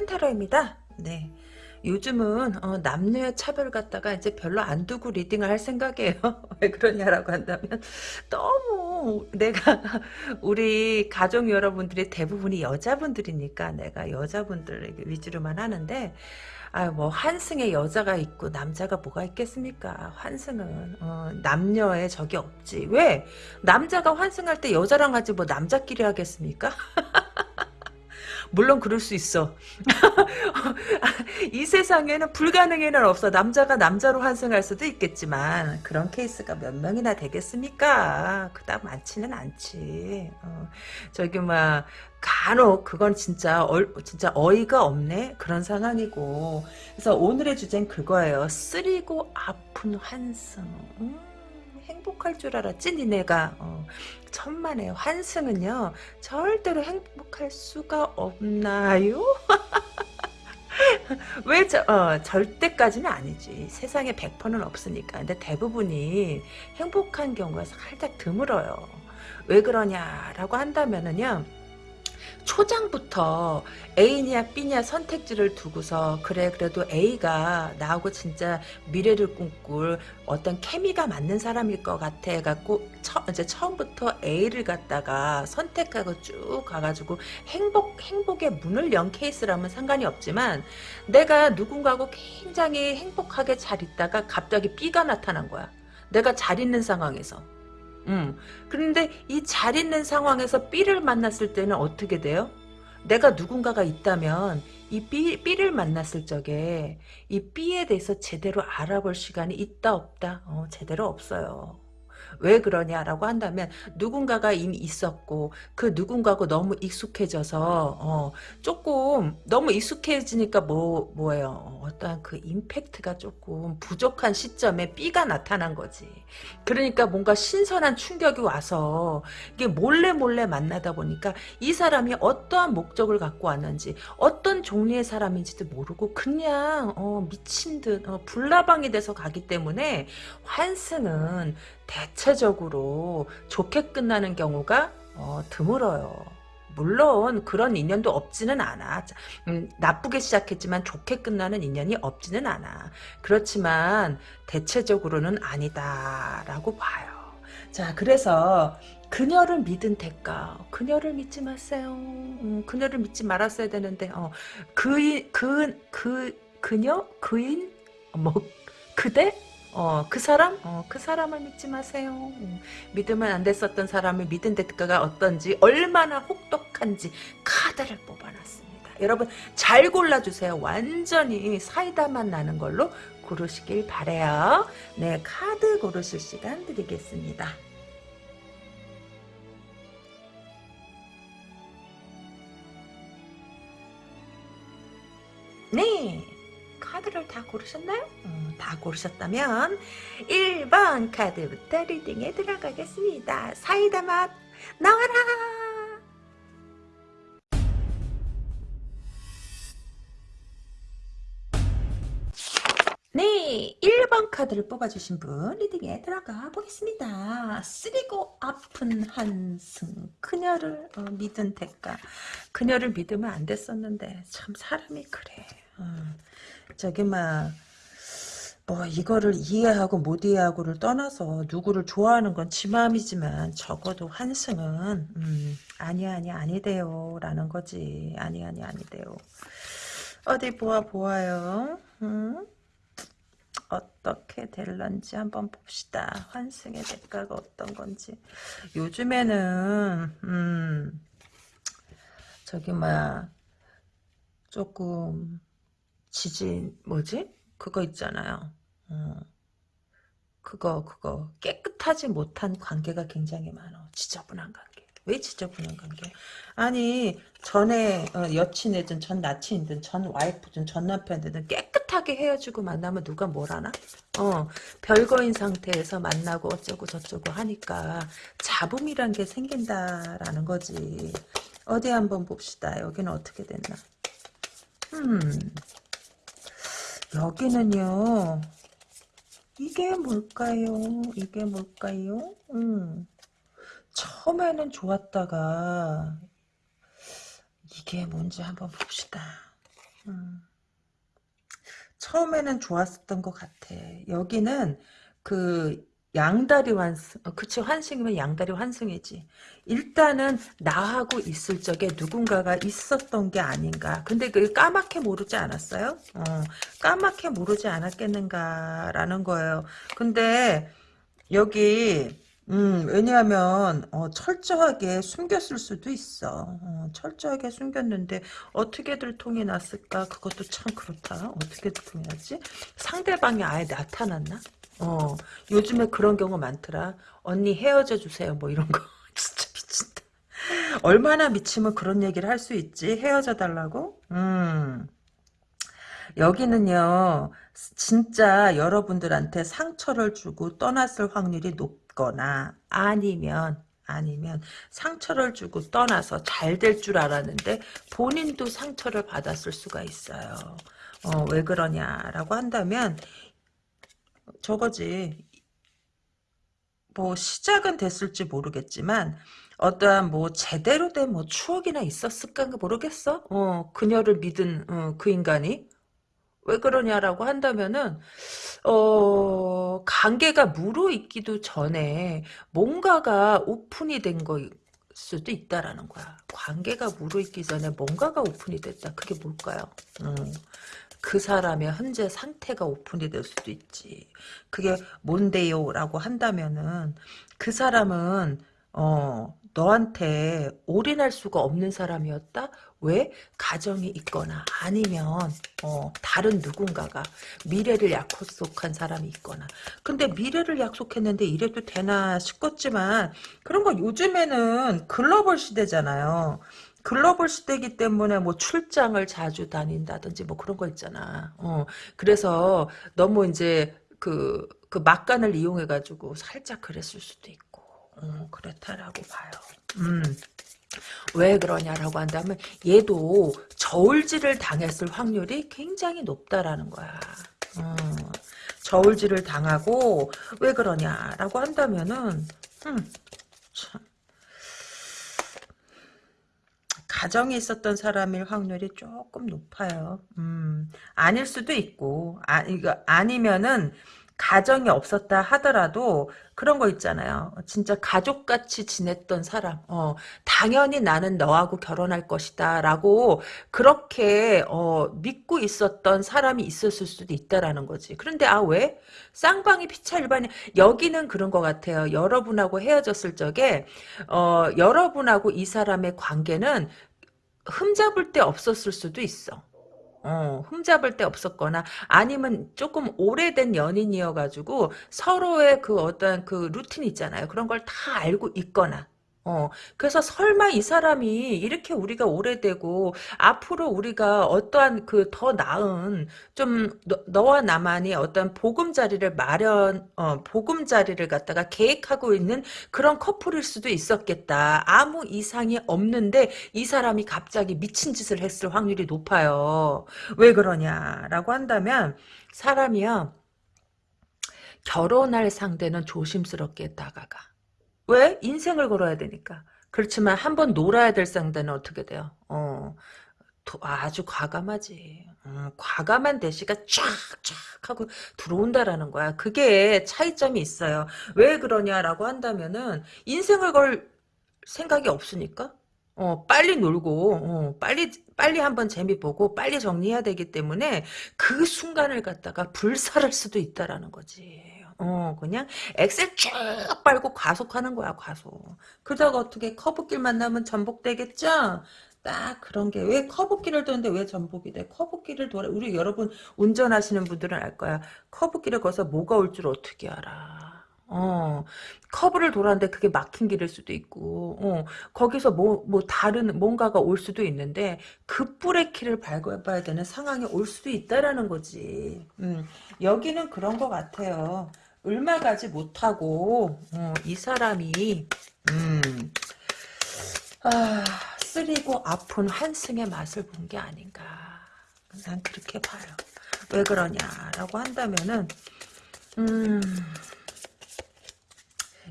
큰 세상 이큰 타로입니다. 네. 요즘은 어, 남녀의 차별 갖다가 이제 별로 안 두고 리딩을 할 생각이에요. 왜 그러냐라고 한다면 너무 내가 우리 가족 여러분들이 대부분이 여자분들이니까 내가 여자분들 위주로만 하는데 아뭐 환승에 여자가 있고 남자가 뭐가 있겠습니까? 환승은 어, 남녀의 적이 없지. 왜? 남자가 환승할 때 여자랑 하지 뭐 남자끼리 하겠습니까? 물론 그럴 수 있어. 이 세상에는 불가능에는 없어. 남자가 남자로 환승할 수도 있겠지만 그런 케이스가 몇 명이나 되겠습니까? 그닥 많지는 않지. 어, 저기 막 간혹 그건 진짜 어, 진짜 어이가 없네 그런 상황이고 그래서 오늘의 주제는 그거예요. 쓰리고 아픈 환승. 음. 행복할 줄 알았지 니네가 어, 천만에 환승은요 절대로 행복할 수가 없나요? 왜 저, 어, 절대까지는 아니지. 세상에 100%는 없으니까. 근데 대부분이 행복한 경우가 살짝 드물어요. 왜 그러냐라고 한다면은요 초장부터 A냐 B냐 선택지를 두고서 그래 그래도 A가 나하고 진짜 미래를 꿈꿀 어떤 케미가 맞는 사람일 것 같아 해갖고 처, 이제 처음부터 A를 갖다가 선택하고 쭉 가가지고 행복 행복의 문을 연 케이스라면 상관이 없지만 내가 누군가하고 굉장히 행복하게 잘 있다가 갑자기 B가 나타난 거야. 내가 잘 있는 상황에서 음. 그런데 이 잘 있는 상황에서 B를 만났을 때는 어떻게 돼요? 내가 누군가가 있다면 이 B, B를 만났을 적에 이 B에 대해서 제대로 알아볼 시간이 있다 없다? 어, 제대로 없어요. 왜 그러냐라고 한다면 누군가가 이미 있었고 그 누군가고 너무 익숙해져서 어, 조금 너무 익숙해지니까 뭐 뭐예요? 어떠한 그 임팩트가 조금 부족한 시점에 B가 나타난 거지. 그러니까 뭔가 신선한 충격이 와서 이게 몰래 몰래 만나다 보니까 이 사람이 어떠한 목적을 갖고 왔는지 어떤 종류의 사람인지도 모르고 그냥 어, 미친 듯 어, 불나방이 돼서 가기 때문에 환승은 대체적으로 좋게 끝나는 경우가 어, 드물어요. 물론 그런 인연도 없지는 않아. 음, 나쁘게 시작했지만 좋게 끝나는 인연이 없지는 않아. 그렇지만 대체적으로는 아니다라고 봐요. 자 그래서 그녀를 믿은 대가 그녀를 믿지 마세요. 음, 그녀를 믿지 말았어야 되는데 어, 그인 그, 그, 그녀 그인 뭐 그대 어, 그 사람? 어, 그 사람을 믿지 마세요. 음, 믿으면 안 됐었던 사람을 믿은 대가가 어떤지, 얼마나 혹독한지 카드를 뽑아놨습니다. 여러분, 잘 골라주세요. 완전히 사이다만 나는 걸로 고르시길 바래요. 네, 카드 고르실 시간 드리겠습니다. 네. 카드를 다 고르셨나요? 음, 다 고르셨다면 1번 카드부터 리딩에 들어가겠습니다. 사이다 맛 나와라! 네, 1번 카드를 뽑아주신 분 리딩에 들어가 보겠습니다. 쓰리고 아픈 한승 그녀를 어, 믿은 대가 그녀를 믿으면 안 됐었는데 참 사람이 그래. 어. 저기 막 뭐 이거를 이해하고 못 이해하고를 떠나서 누구를 좋아하는 건 지 마음이지만 적어도 환승은 음, 아니 아니 아니대요. 라는 거지. 아니 아니 아니대요. 어디 보아 보아요? 음? 어떻게 될런지 한번 봅시다. 환승의 대가가 어떤 건지. 요즘에는 음 저기 뭐야 조금 지진 뭐지? 그거 있잖아요. 어. 그거 그거 깨끗하지 못한 관계가 굉장히 많아. 지저분한 관계. 왜 지저분한 관계? 아니 전에 어, 여친이든 전 나친이든 전 와이프든 전 남편이든 깨끗하게 헤어지고 만나면 누가 뭘 하나? 어 별거인 상태에서 만나고 어쩌고 저쩌고 하니까 잡음이란 게 생긴다라는 거지. 어디 한번 봅시다. 여기는 어떻게 됐나? 음 여기는요. 이게 뭘까요? 이게 뭘까요? 음. 처음에는 좋았다가 이게 뭔지 한번 봅시다. 음. 처음에는 좋았었던 것 같아. 여기는 그 양다리 환승, 어, 그치 환승이면 양다리 환승이지. 일단은 나하고 있을 적에 누군가가 있었던 게 아닌가. 근데 그 까맣게 모르지 않았어요? 어, 까맣게 모르지 않았겠는가라는 거예요. 근데 여기 음, 왜냐하면 어, 철저하게 숨겼을 수도 있어. 어, 철저하게 숨겼는데 어떻게들 통이 났을까? 그것도 참 그렇다. 어떻게들 통이 났지? 상대방이 아예 나타났나? 어, 요즘에 그런 경우 많더라. 언니 헤어져 주세요. 뭐 이런 거. 진짜 미친다. 얼마나 미치면 그런 얘기를 할 수 있지? 헤어져 달라고? 음. 여기는요, 진짜 여러분들한테 상처를 주고 떠났을 확률이 높거나, 아니면, 아니면 상처를 주고 떠나서 잘 될 줄 알았는데, 본인도 상처를 받았을 수가 있어요. 어, 왜 그러냐라고 한다면, 저거지. 뭐, 시작은 됐을지 모르겠지만, 어떠한 뭐 제대로 된 뭐 추억이나 있었을까 모르겠어. 어 그녀를 믿은 어, 그 인간이 왜 그러냐라고 한다면은 어 관계가 무르익기도 전에 뭔가가 오픈이 된거 수도 있다라는 거야. 관계가 무르익기 전에 뭔가가 오픈이 됐다. 그게 뭘까요? 음, 그 사람의 현재 상태가 오픈이 될 수도 있지. 그게 뭔데요? 라고 한다면은 그 사람은 어 너한테 올인할 수가 없는 사람이었다? 왜? 가정이 있거나 아니면 어, 다른 누군가가 미래를 약속한 사람이 있거나 근데 미래를 약속했는데 이래도 되나 싶었지만 그런 거 요즘에는 글로벌 시대잖아요. 글로벌 시대이기 때문에 뭐 출장을 자주 다닌다든지 뭐 그런 거 있잖아. 어, 그래서 너무 이제 그, 그 막간을 이용해가지고 살짝 그랬을 수도 있고. 어, 그렇다라고 봐요. 음. 왜 그러냐라고 한다면 얘도 저울질을 당했을 확률이 굉장히 높다라는 거야. 어, 저울질을 당하고 왜 그러냐라고 한다면은 음, 참. 가정에 있었던 사람일 확률이 조금 높아요. 음, 아닐 수도 있고, 아, 이거 아니면은 가정이 없었다 하더라도 그런 거 있잖아요. 진짜 가족같이 지냈던 사람. 어, 당연히 나는 너하고 결혼할 것이다. 라고 그렇게 어, 믿고 있었던 사람이 있었을 수도 있다라는 거지. 그런데 아 왜? 쌍방이 피차 일반이 여기는 그런 것 같아요. 여러분하고 헤어졌을 적에 어, 여러분하고 이 사람의 관계는 흠잡을 데 없었을 수도 있어. 어, 흠잡을 데 없었거나 아니면 조금 오래된 연인이어가지고 서로의 그 어떤 그 루틴 있잖아요. 그런 걸 다 알고 있거나 어, 그래서 설마 이 사람이 이렇게 우리가 오래되고 앞으로 우리가 어떠한 그 더 나은 좀 너, 와 나만이 어떤 보금자리를 마련 어, 보금자리를 갖다가 계획하고 있는 그런 커플일 수도 있었겠다. 아무 이상이 없는데 이 사람이 갑자기 미친 짓을 했을 확률이 높아요. 왜 그러냐라고 한다면 사람이요 결혼할 상대는 조심스럽게 다가가. 왜? 인생을 걸어야 되니까. 그렇지만 한 번 놀아야 될 상대는 어떻게 돼요? 어, 아주 과감하지. 음, 과감한 대시가 쫙쫙 하고 들어온다라는 거야. 그게 차이점이 있어요. 왜 그러냐라고 한다면은 인생을 걸 생각이 없으니까. 어, 빨리 놀고, 어, 빨리, 빨리 한번 재미 보고, 빨리 정리해야 되기 때문에 그 순간을 갖다가 불살할 수도 있다라는 거지. 어, 그냥 엑셀 쭉 빨고 과속하는 거야, 과속. 그러다가 어떻게 커브길 만나면 전복되겠죠? 딱 그런 게 왜 커브길을 도는데 왜 전복이 돼? 커브길을 돌아 우리 여러분 운전하시는 분들은 알 거야. 커브길을 거서 뭐가 올 줄 어떻게 알아? 어, 커브를 돌았는데 그게 막힌 길일 수도 있고, 어, 거기서 뭐, 뭐, 다른 뭔가가 올 수도 있는데, 급브레이키를 밟아야 되는 상황이 올 수도 있다라는 거지. 음, 여기는 그런 것 같아요. 얼마 가지 못하고 어, 이 사람이 음, 아, 쓰리고 아픈 환승의 맛을 본 게 아닌가 난 그렇게 봐요 왜 그러냐라고 한다면은 음,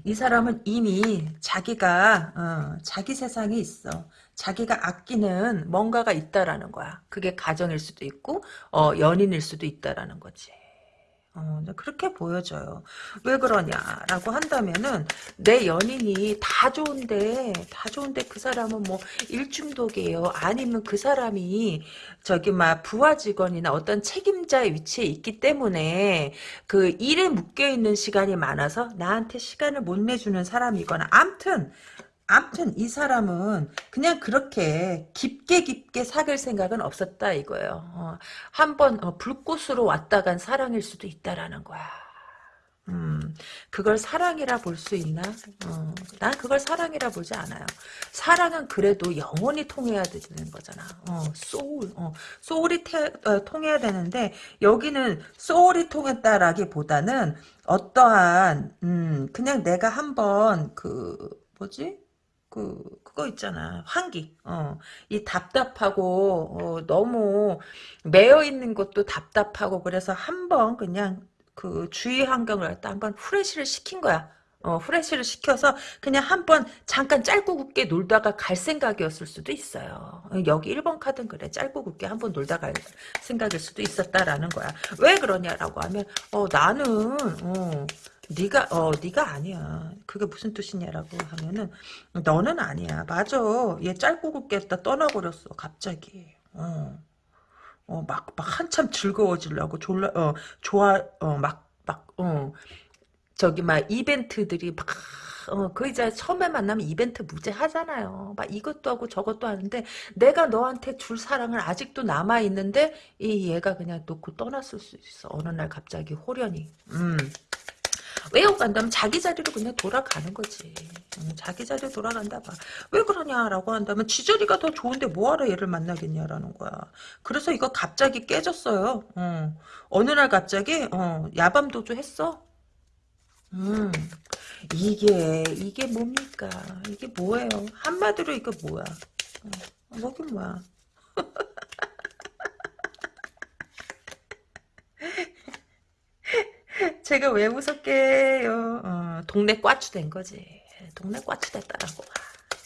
이 사람은 이미 자기가 어, 자기 세상에 있어 자기가 아끼는 뭔가가 있다라는 거야. 그게 가정일 수도 있고 어, 연인일 수도 있다라는 거지. 어, 그렇게 보여져요. 왜 그러냐라고 한다면은 내 연인이 다 좋은데 다 좋은데 그 사람은 뭐 일중독이에요. 아니면 그 사람이 저기 막 부하 직원이나 어떤 책임자의 위치에 있기 때문에 그 일에 묶여 있는 시간이 많아서 나한테 시간을 못 내주는 사람이거나 암튼 암튼 이 사람은 그냥 그렇게 깊게 깊게 사귈 생각은 없었다 이거예요. 어, 한번 어, 불꽃으로 왔다 간 사랑일 수도 있다라는 거야. 음, 그걸 사랑이라 볼 수 있나? 어, 난 그걸 사랑이라 보지 않아요. 사랑은 그래도 영원히 통해야 되는 거잖아. 어, 소울, 어, 소울이 태, 어, 통해야 되는데 여기는 소울이 통했다라기보다는 어떠한 음, 그냥 내가 한번 그 뭐지? 그 그거 있잖아. 환기. 어이 답답하고 어, 너무 매여 있는 것도 답답하고 그래서 한번 그냥 그 주위 환경을 갖다 한번 후레쉬를 시킨 거야. 어 후레쉬를 시켜서 그냥 한번 잠깐 짧고 굵게 놀다가 갈 생각이었을 수도 있어요. 여기 1번 카드는 그래. 짧고 굵게 한번 놀다 갈 생각일 수도 있었다라는 거야. 왜 그러냐라고 하면 어 나는 어 네가 어 네가 아니야. 그게 무슨 뜻이냐라고 하면은 너는 아니야. 맞아. 얘 짧고 굵게 다 떠나버렸어. 갑자기. 어. 어, 막, 막 한참 즐거워지려고 졸라, 어, 좋아, 어, 막, 막, 어, 저기, 막, 이벤트들이 막, 어, 그 이제 처음에 만나면 이벤트 무제 하잖아요. 막 이것도 하고 저것도 하는데, 내가 너한테 줄 사랑을 아직도 남아있는데, 이 얘가 그냥 놓고 떠났을 수 있어. 어느 날 갑자기 호련히. 음. 왜요? 간다면 자기 자리로 그냥 돌아가는 거지. 음, 자기 자리로 돌아간다 봐. 왜 그러냐라고 한다면 지저리가 더 좋은데 뭐하러 얘를 만나겠냐라는 거야. 그래서 이거 갑자기 깨졌어요. 어. 어느 날 갑자기 어, 야밤도주 했어. 음, 이게 이게 뭡니까? 이게 뭐예요? 한마디로 이거 뭐야? 어, 뭐긴 뭐야? 제가 왜 무섭게요? 어, 동네 꽈추 된 거지. 동네 꽈추 됐다라고.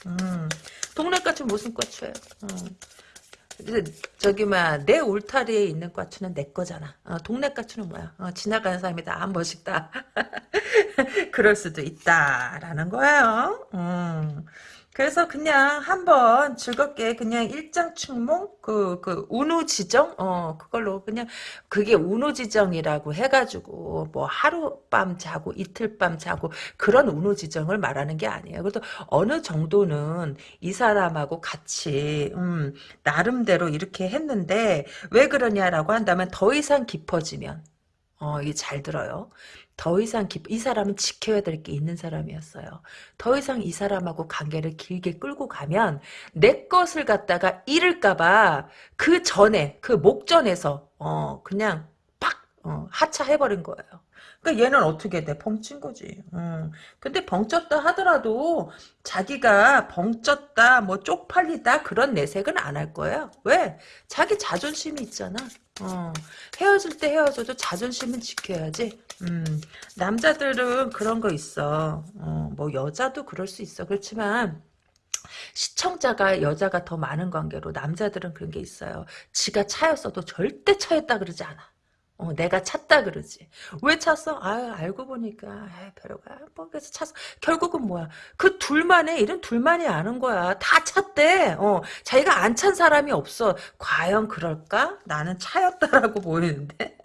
음, 동네 꽈추 무슨 꽈추예요? 어. 저기 뭐내 울타리에 있는 꽈추는 내 거잖아. 어, 동네 꽈추는 뭐야? 어, 지나가는 사람이 다 한 번씩 다 그럴 수도 있다라는 거예요. 음. 그래서 그냥 한번 즐겁게 그냥 일장춘몽 그, 그, 운우지정? 어, 그걸로 그냥, 그게 운우지정이라고 해가지고, 뭐, 하룻밤 자고, 이틀밤 자고, 그런 운우지정을 말하는 게 아니에요. 그래도 어느 정도는 이 사람하고 같이, 음, 나름대로 이렇게 했는데, 왜 그러냐라고 한다면 더 이상 깊어지면, 어, 이게 잘 들어요. 더 이상 깊, 이 사람은 지켜야 될 게 있는 사람이었어요. 더 이상 이 사람하고 관계를 길게 끌고 가면 내 것을 갖다가 잃을까봐 그 전에 그 목전에서 어 그냥 팍 어, 하차해버린 거예요. 그러니까 얘는 어떻게 돼? 벙친 거지. 음. 근데 벙쪘다 하더라도 자기가 벙쪘다, 뭐 쪽팔리다 그런 내색은 안 할 거예요. 왜? 자기 자존심이 있잖아. 어. 헤어질 때 헤어져도 자존심은 지켜야지. 음. 남자들은 그런 거 있어. 어, 뭐 여자도 그럴 수 있어. 그렇지만 시청자가 여자가 더 많은 관계로 남자들은 그런 게 있어요. 지가 차였어도 절대 차였다 그러지 않아. 어, 내가 찾다 그러지. 왜 찼어? 아 알고 보니까 아, 별로가 뭐 그래서 찼어. 결국은 뭐야? 그 둘만의 일은 둘만이 아는 거야. 다 찼대. 어, 자기가 안 찬 사람이 없어. 과연 그럴까? 나는 차였다라고 보이는데.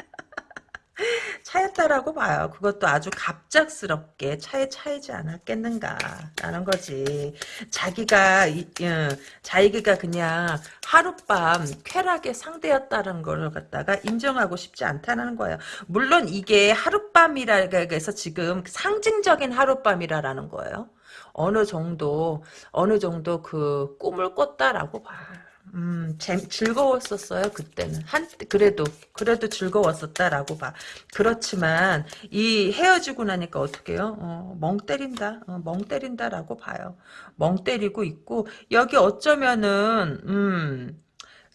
차였다라고 봐요. 그것도 아주 갑작스럽게 차에 차이지 않았겠는가라는 거지. 자기가 어, 자기가 그냥 하룻밤 쾌락의 상대였다는 걸 갖다가 인정하고 싶지 않다는 거예요. 물론 이게 하룻밤이라 해서 지금 상징적인 하룻밤이라는 거예요. 어느 정도 어느 정도 그 꿈을 꿨다라고 봐. 음, 재, 즐거웠었어요, 그때는. 한, 그래도, 그래도 즐거웠었다라고 봐. 그렇지만, 이 헤어지고 나니까 어떻게 해요? 어, 멍 때린다. 어, 멍 때린다라고 봐요. 멍 때리고 있고, 여기 어쩌면은, 음,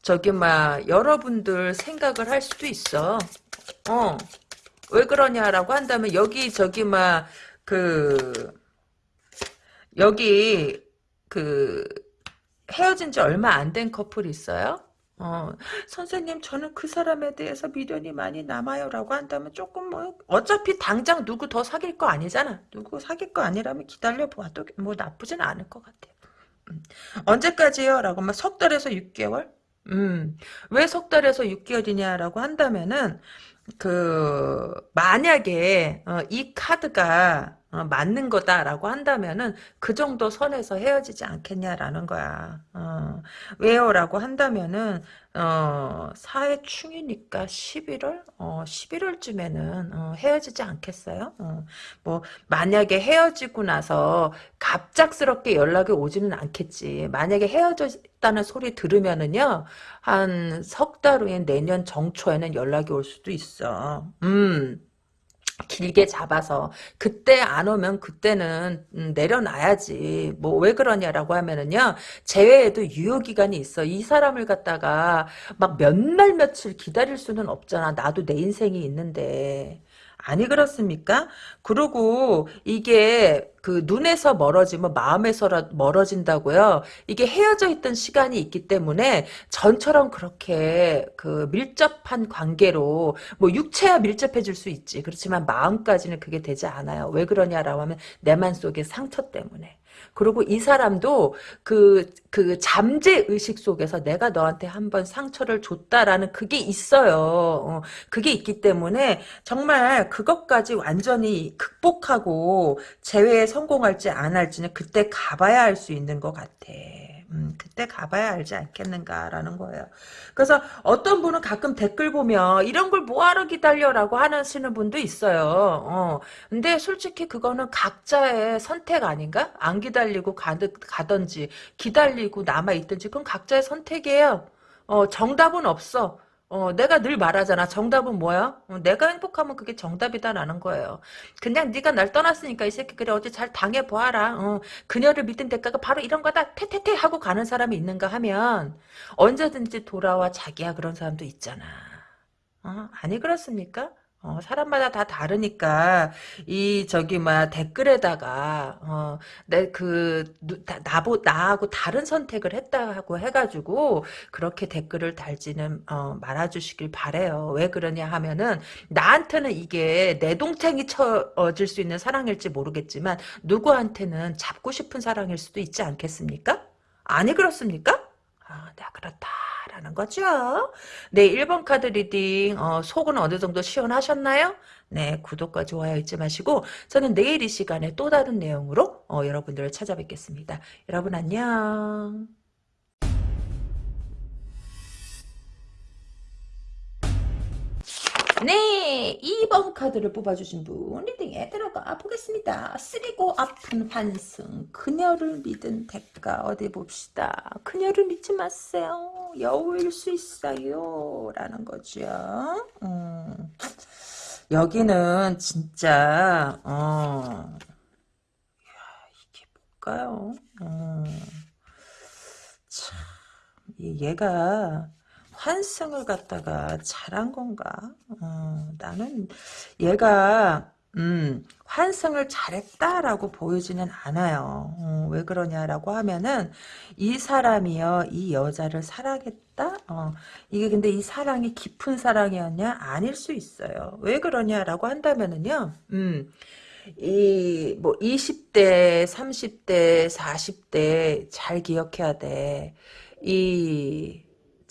저기, 막, 여러분들 생각을 할 수도 있어. 어, 왜 그러냐라고 한다면, 여기, 저기, 막, 그, 여기, 그, 헤어진 지 얼마 안 된 커플 있어요? 어, 선생님, 저는 그 사람에 대해서 미련이 많이 남아요. 라고 한다면 조금 뭐, 어차피 당장 누구 더 사귈 거 아니잖아. 누구 사귈 거 아니라면 기다려봐도 뭐 나쁘진 않을 것 같아요. 음. 언제까지요? 라고 하면 석 달에서 6개월? 음, 왜 석 달에서 6개월이냐라고 한다면은, 그, 만약에, 어, 이 카드가, 어, 맞는 거다라고 한다면은 그 정도 선에서 헤어지지 않겠냐라는 거야. 어, 왜요라고 한다면은 어, 사회 충이니까 11월? 어, 11월쯤에는 어, 헤어지지 않겠어요? 어, 뭐 만약에 헤어지고 나서 갑작스럽게 연락이 오지는 않겠지. 만약에 헤어졌다는 소리 들으면은요. 한 석 달 후에 내년 정초에는 연락이 올 수도 있어. 음. 길게 잡아서 그때 안 오면 그때는 음, 내려놔야지. 뭐 왜 그러냐라고 하면은요 재회에도 유효기간이 있어. 이 사람을 갖다가 막 몇 날 며칠 기다릴 수는 없잖아. 나도 내 인생이 있는데 아니 그렇습니까? 그리고 이게 그 눈에서 멀어지면 마음에서 멀어진다고요. 이게 헤어져 있던 시간이 있기 때문에 전처럼 그렇게 그 밀접한 관계로 뭐 육체야 밀접해질 수 있지. 그렇지만 마음까지는 그게 되지 않아요. 왜 그러냐라고 하면 내만 속의 상처 때문에. 그리고 이 사람도 그, 그 잠재 의식 속에서 내가 너한테 한번 상처를 줬다라는 그게 있어요. 어, 그게 있기 때문에 정말 그것까지 완전히 극복하고 재회에 성공할지 안 할지는 그때 가봐야 할 수 있는 것 같아. 음, 그때 가봐야 알지 않겠는가라는 거예요. 그래서 어떤 분은 가끔 댓글 보면 이런 걸 뭐하러 기다려라고 하시는 분도 있어요. 어. 근데 솔직히 그거는 각자의 선택 아닌가? 안 기다리고 가드, 가든지 기다리고 남아있든지 그건 각자의 선택이에요. 어, 정답은 없어. 어, 내가 늘 말하잖아. 정답은 뭐야? 어, 내가 행복하면 그게 정답이다라는 거예요. 그냥 네가 날 떠났으니까 이 새끼 그래 어디 잘 당해보아라. 어, 그녀를 믿은 대가가 바로 이런 거다. 태태태 하고 가는 사람이 있는가 하면 언제든지 돌아와 자기야 그런 사람도 있잖아. 어, 아니 그렇습니까? 어, 사람마다 다 다르니까 이 저기 막 댓글에다가 어, 내그 나보 나하고 다른 선택을 했다고 해가지고 그렇게 댓글을 달지는 어, 말아주시길 바래요. 왜 그러냐 하면은 나한테는 이게 내 동생이 쳐질 수 있는 사랑일지 모르겠지만 누구한테는 잡고 싶은 사랑일 수도 있지 않겠습니까? 아니 그렇습니까? 아, 나 그렇다. 라는 거죠. 네, 1번 카드 reading 어, 속은 어느 정도 시원하셨나요? 네, 구독과 좋아요 잊지 마시고 저는 내일 이 시간에 또 다른 내용으로 어, 여러분들을 찾아뵙겠습니다. 여러분 안녕. 네, 2번 카드를 뽑아주신 분 reading에 들어가 보겠습니다. 쓰리고 아픈 환승, 그녀를 믿은 대가 어디 봅시다. 그녀를 믿지 마세요. 여우일 수 있어요. 라는 거죠. 음. 여기는 진짜 어. 야, 이게 뭘까요? 어. 참, 얘가 환승을 갖다가 잘한 건가? 어, 나는 얘가 음, 환승을 잘했다라고 보이지는 않아요. 어, 왜 그러냐라고 하면은 이 사람이요, 이 여자를 사랑했다. 어, 이게 근데 이 사랑이 깊은 사랑이었냐? 아닐 수 있어요. 왜 그러냐라고 한다면은요, 음. 이, 뭐, 20대, 30대, 40대 잘 기억해야 돼. 이,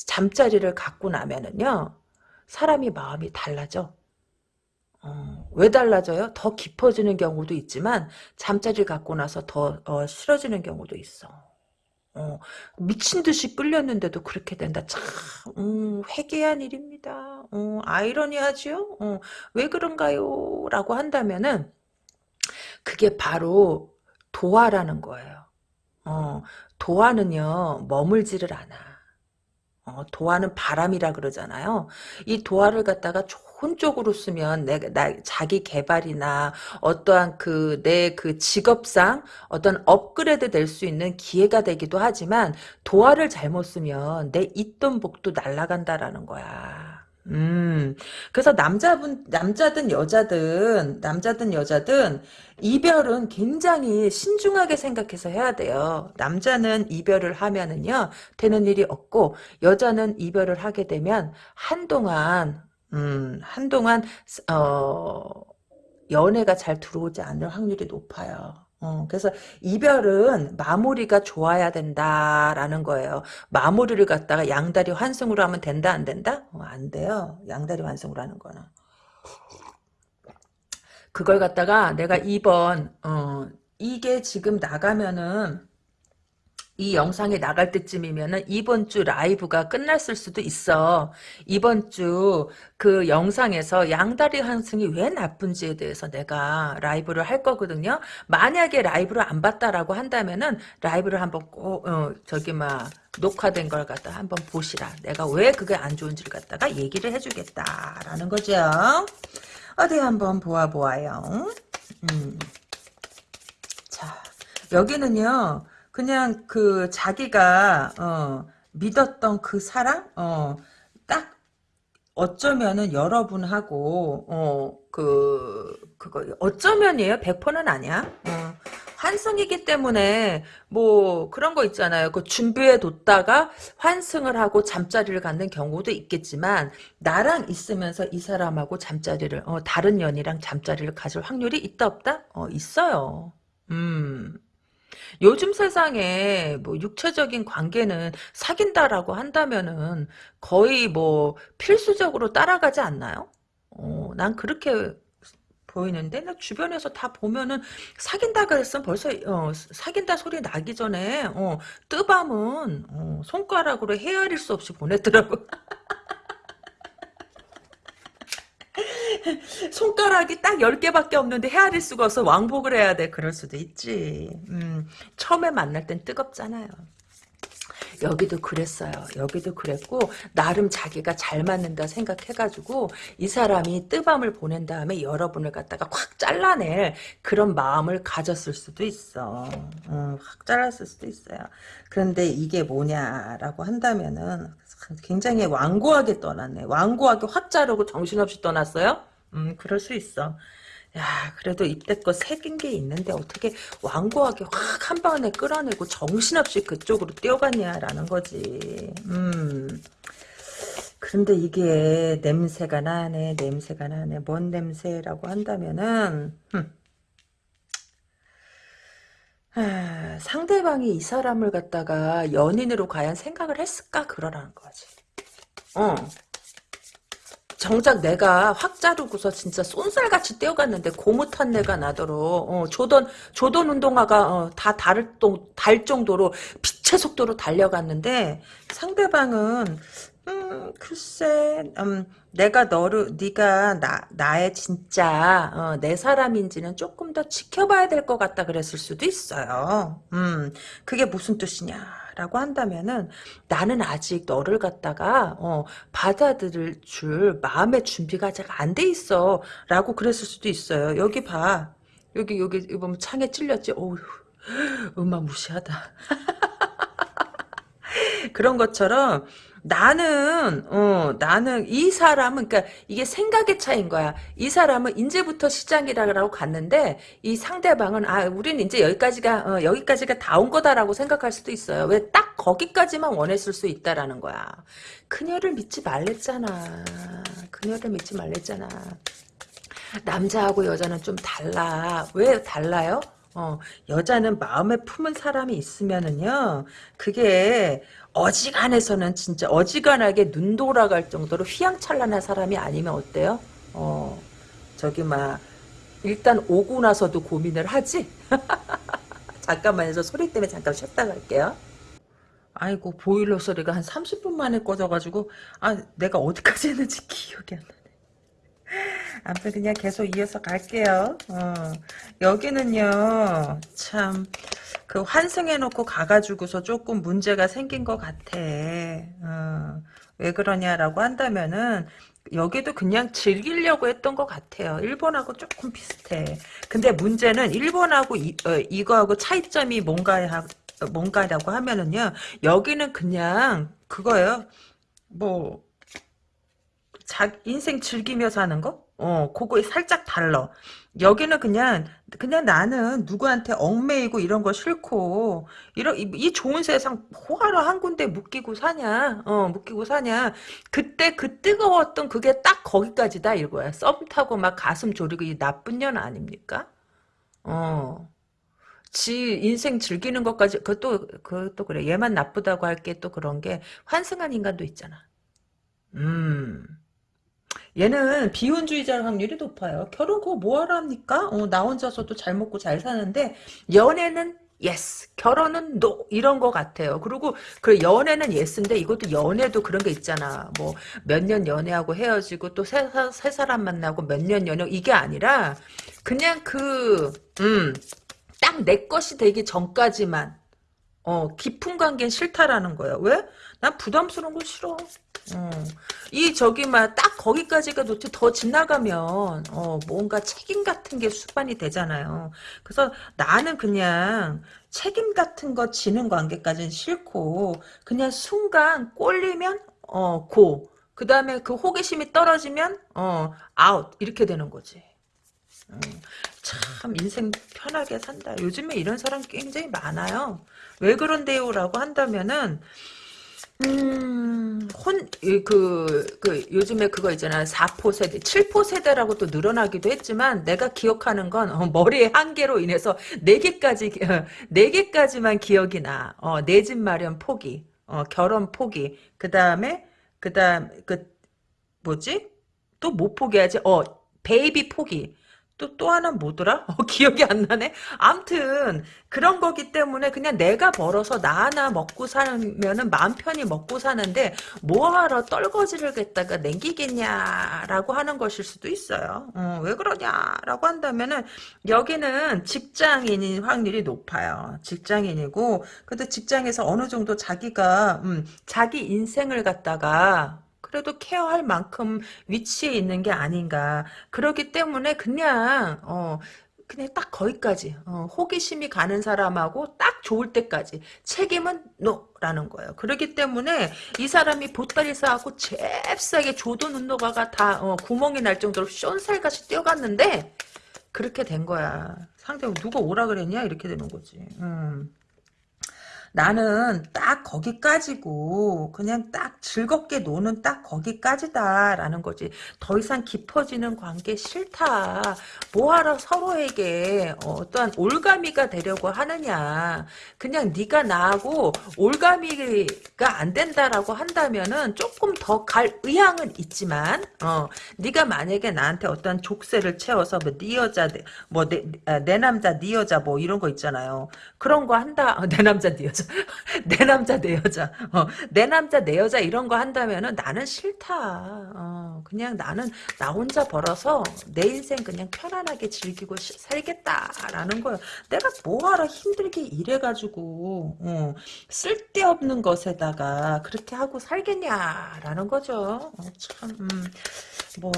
잠자리를 갖고 나면은요, 사람이 마음이 달라져. 어, 왜 달라져요? 더 깊어지는 경우도 있지만, 잠자리 갖고 나서 더 어, 싫어지는 경우도 있어. 어, 미친 듯이 끌렸는데도 그렇게 된다. 참, 음, 회개한 일입니다. 어, 아이러니하죠? 어, 왜 그런가요? 라고 한다면은, 그게 바로 도화라는 거예요. 어, 도화는요, 머물지를 않아. 어, 도화는 바람이라 그러잖아요. 이 도화를 갖다가 좋은 쪽으로 쓰면 내, 나, 자기 개발이나 어떠한 그, 내 그 직업상 어떤 업그레이드 될 수 있는 기회가 되기도 하지만 도화를 잘못 쓰면 내 있던 복도 날아간다라는 거야. 음, 그래서 남자분, 남자든 여자든, 남자든 여자든, 이별은 굉장히 신중하게 생각해서 해야 돼요. 남자는 이별을 하면은요, 되는 일이 없고, 여자는 이별을 하게 되면, 한동안, 음, 한동안, 어, 연애가 잘 들어오지 않을 확률이 높아요. 어, 그래서 이별은 마무리가 좋아야 된다라는 거예요. 마무리를 갖다가 양다리 환승으로 하면 된다 안 된다? 어, 안 돼요. 양다리 환승으로 하는 거는. 그걸 갖다가 내가 이번 어, 이게 지금 나가면은 이 영상이 나갈 때쯤이면은 이번 주 라이브가 끝났을 수도 있어. 이번 주 그 영상에서 양다리 환승이 왜 나쁜지에 대해서 내가 라이브를 할 거거든요. 만약에 라이브를 안 봤다라고 한다면은 라이브를 한번 꼭 어, 저기 막 녹화된 걸 갖다 한번 보시라. 내가 왜 그게 안 좋은지를 갖다가 얘기를 해주겠다라는 거죠. 어디 한번 보아 보아요. 음. 자 여기는요. 그냥 그 자기가 어, 믿었던 그 사랑? 어, 딱 어쩌면은 여러분하고 어 그 그거 어쩌면이에요? 100%는 아니야? 어, 환승이기 때문에 뭐 그런 거 있잖아요. 그 준비해 뒀다가 환승을 하고 잠자리를 갖는 경우도 있겠지만 나랑 있으면서 이 사람하고 잠자리를 어, 다른 연이랑 잠자리를 가질 확률이 있다 없다? 어 있어요. 음 요즘 세상에 뭐 육체적인 관계는 사귄다라고 한다면은 거의 뭐 필수적으로 따라가지 않나요? 어, 난 그렇게 보이는데 나 주변에서 다 보면은 사귄다 그랬으면 벌써 어, 사귄다 소리 나기 전에 어, 뜨밤은 어, 손가락으로 헤아릴 수 없이 보냈더라고. 손가락이 딱 10개밖에 없는데 헤아릴 수가 없어 왕복을 해야 돼. 그럴 수도 있지. 음, 처음에 만날 땐 뜨겁잖아요. 여기도 그랬어요. 여기도 그랬고 나름 자기가 잘 맞는다 생각해가지고 이 사람이 뜨밤을 보낸 다음에 여러분을 갖다가 확 잘라낼 그런 마음을 가졌을 수도 있어. 음, 확 잘랐을 수도 있어요. 그런데 이게 뭐냐라고 한다면은 굉장히 완고하게 떠났네. 완고하게 확 자르고 정신없이 떠났어요? 음, 그럴 수 있어. 야, 그래도 이때껏 새긴 게 있는데 어떻게 완고하게 확 한 번에 끌어내고 정신없이 그쪽으로 뛰어갔냐라는 거지. 음. 그런데 이게 냄새가 나네, 냄새가 나네. 뭔 냄새라고 한다면은, 흠. 아, 상대방이 이 사람을 갖다가 연인으로 과연 생각을 했을까? 그러라는 거지. 어. 정작 내가 확 자르고서 진짜 쏜살같이 떼어갔는데 고무탄 내가 나도록 어, 조던 조던 운동화가 어, 다 다를 달 정도로 빛의 속도로 달려갔는데 상대방은 음 글쎄 음 내가 너를 네가 나 나의 진짜 어, 내 사람인지는 조금 더 지켜봐야 될 것 같다 그랬을 수도 있어요. 음 그게 무슨 뜻이냐? 라고 한다면은 나는 아직 너를 갖다가 어, 받아들일 줄 마음의 준비가 아직 안 돼 있어 라고 그랬을 수도 있어요. 여기 봐. 여기 여기 보면 창에 찔렸지? 어우 음마무시하다. 그런 것처럼 나는 어 나는 이 사람은 그러니까 이게 생각의 차이인 거야. 이 사람은 이제부터 시작이라고 갔는데 이 상대방은 아 우리는 이제 여기까지가 어, 여기까지가 다 온 거다라고 생각할 수도 있어요. 왜 딱 거기까지만 원했을 수 있다라는 거야. 그녀를 믿지 말랬잖아. 그녀를 믿지 말랬잖아. 남자하고 여자는 좀 달라. 왜 달라요? 어, 여자는 마음에 품은 사람이 있으면은요, 그게 어지간해서는 진짜 어지간하게 눈 돌아갈 정도로 휘황찬란한 사람이 아니면 어때요? 어, 저기 막 일단 오고 나서도 고민을 하지? 잠깐만요. 저 소리 때문에 잠깐 쉬었다 갈게요. 아이고 보일러 소리가 한 30분 만에 꺼져가지고 아 내가 어디까지 했는지 기억이 안 나네. 아무튼 그냥 계속 이어서 갈게요. 어, 여기는요 참 그 환승해놓고 가가지고서 조금 문제가 생긴 것 같아. 어, 왜 그러냐라고 한다면은 여기도 그냥 즐기려고 했던 것 같아요. 일본하고 조금 비슷해. 근데 문제는 일본하고 이, 어, 이거하고 차이점이 뭔가 뭔가라고 하면은요. 여기는 그냥 그거예요. 뭐 자 인생 즐기며 사는 거? 어, 그거 살짝 달라. 여기는 그냥 그냥 나는 누구한테 얽매이고 이런 거 싫고 이런 이, 이 좋은 세상 뭐하러 한 군데 묶이고 사냐? 어, 묶이고 사냐? 그때 그 뜨거웠던 그게 딱 거기까지다 이거야. 썸 타고 막 가슴 졸이고 이 나쁜 년 아닙니까? 어. 지 인생 즐기는 것까지 그것도 그것도 그래. 얘만 나쁘다고 할 게 또 그런 게 환승한 인간도 있잖아. 음. 얘는 비혼주의자 확률이 높아요. 결혼 그거 뭐하러 합니까? 어, 나 혼자서도 잘 먹고 잘 사는데 연애는 yes, 결혼은 no 이런 거 같아요. 그리고 그 연애는 yes인데 이것도 연애도 그런 게 있잖아. 뭐 몇 년 연애하고 헤어지고 또 새 새 사람 만나고 몇 년 연애 이게 아니라 그냥 그 음. 딱 내 것이 되기 전까지만 어 깊은 관계는 싫다라는 거야. 왜? 난 부담스러운 거 싫어. 어. 이 저기 막 딱 거기까지가 좋지 더 지나가면 어 뭔가 책임 같은 게 수반이 되잖아요. 그래서 나는 그냥 책임 같은 거 지는 관계까지는 싫고 그냥 순간 꼴리면 어 고 그 다음에 그 호기심이 떨어지면 어 아웃 이렇게 되는 거지. 음, 참 인생 편하게 산다. 요즘에 이런 사람 굉장히 많아요. 왜 그런데요 라고 한다면은 음, 혼, 그, 그, 요즘에 그거 있잖아. 4포 세대, 7포 세대라고 또 늘어나기도 했지만, 내가 기억하는 건, 어, 머리의 한계로 인해서 4개까지, 어, 4개까지만 기억이 나. 어, 내 집 마련 포기, 어, 결혼 포기, 그 다음에, 그 다음, 그, 뭐지? 또 못 포기하지? 어, 베이비 포기. 또, 또 하나 뭐더라? 어, 기억이 안 나네? 암튼, 그런 거기 때문에 그냥 내가 벌어서 나 하나 먹고 살면은 마음 편히 먹고 사는데, 뭐하러 떨거지를 겠다가 냉기겠냐라고 하는 것일 수도 있어요. 어, 왜 그러냐라고 한다면은, 여기는 직장인인 확률이 높아요. 직장인이고, 근데 직장에서 어느 정도 자기가, 음, 자기 인생을 갖다가, 그래도 케어할 만큼 위치에 있는 게 아닌가. 그렇기 때문에 그냥 어 그냥 딱 거기까지 어, 호기심이 가는 사람하고 딱 좋을 때까지 책임은 노라는 거예요. 그렇기 때문에 이 사람이 보따리 싸갖고 잽싸게 조도 눈노가가 다 어, 구멍이 날 정도로 숀살같이 뛰어갔는데 그렇게 된 거야. 상대가 누가 오라 그랬냐 이렇게 되는 거지. 음. 나는 딱 거기까지고 그냥 딱 즐겁게 노는 딱 거기까지다라는 거지. 더 이상 깊어지는 관계 싫다. 뭐하러 서로에게 어떠한 올가미가 되려고 하느냐. 그냥 네가 나하고 올가미가 안 된다라고 한다면은 조금 더 갈 의향은 있지만 어 네가 만약에 나한테 어떤 족쇄를 채워서 뭐 네 여자 뭐내 아, 내 남자 네 여자 뭐 이런 거 있잖아요. 그런 거 한다. 어, 내 남자 네 여자 내 남자 내 여자. 어, 내 남자 내 여자 이런 거 한다면은 나는 싫다. 어, 그냥 나는 나 혼자 벌어서 내 인생 그냥 편안하게 즐기고 시, 살겠다라는 거예요. 내가 뭐하러 힘들게 일해가지고 어, 쓸데없는 것에다가 그렇게 하고 살겠냐라는 거죠. 어, 참 음, 뭐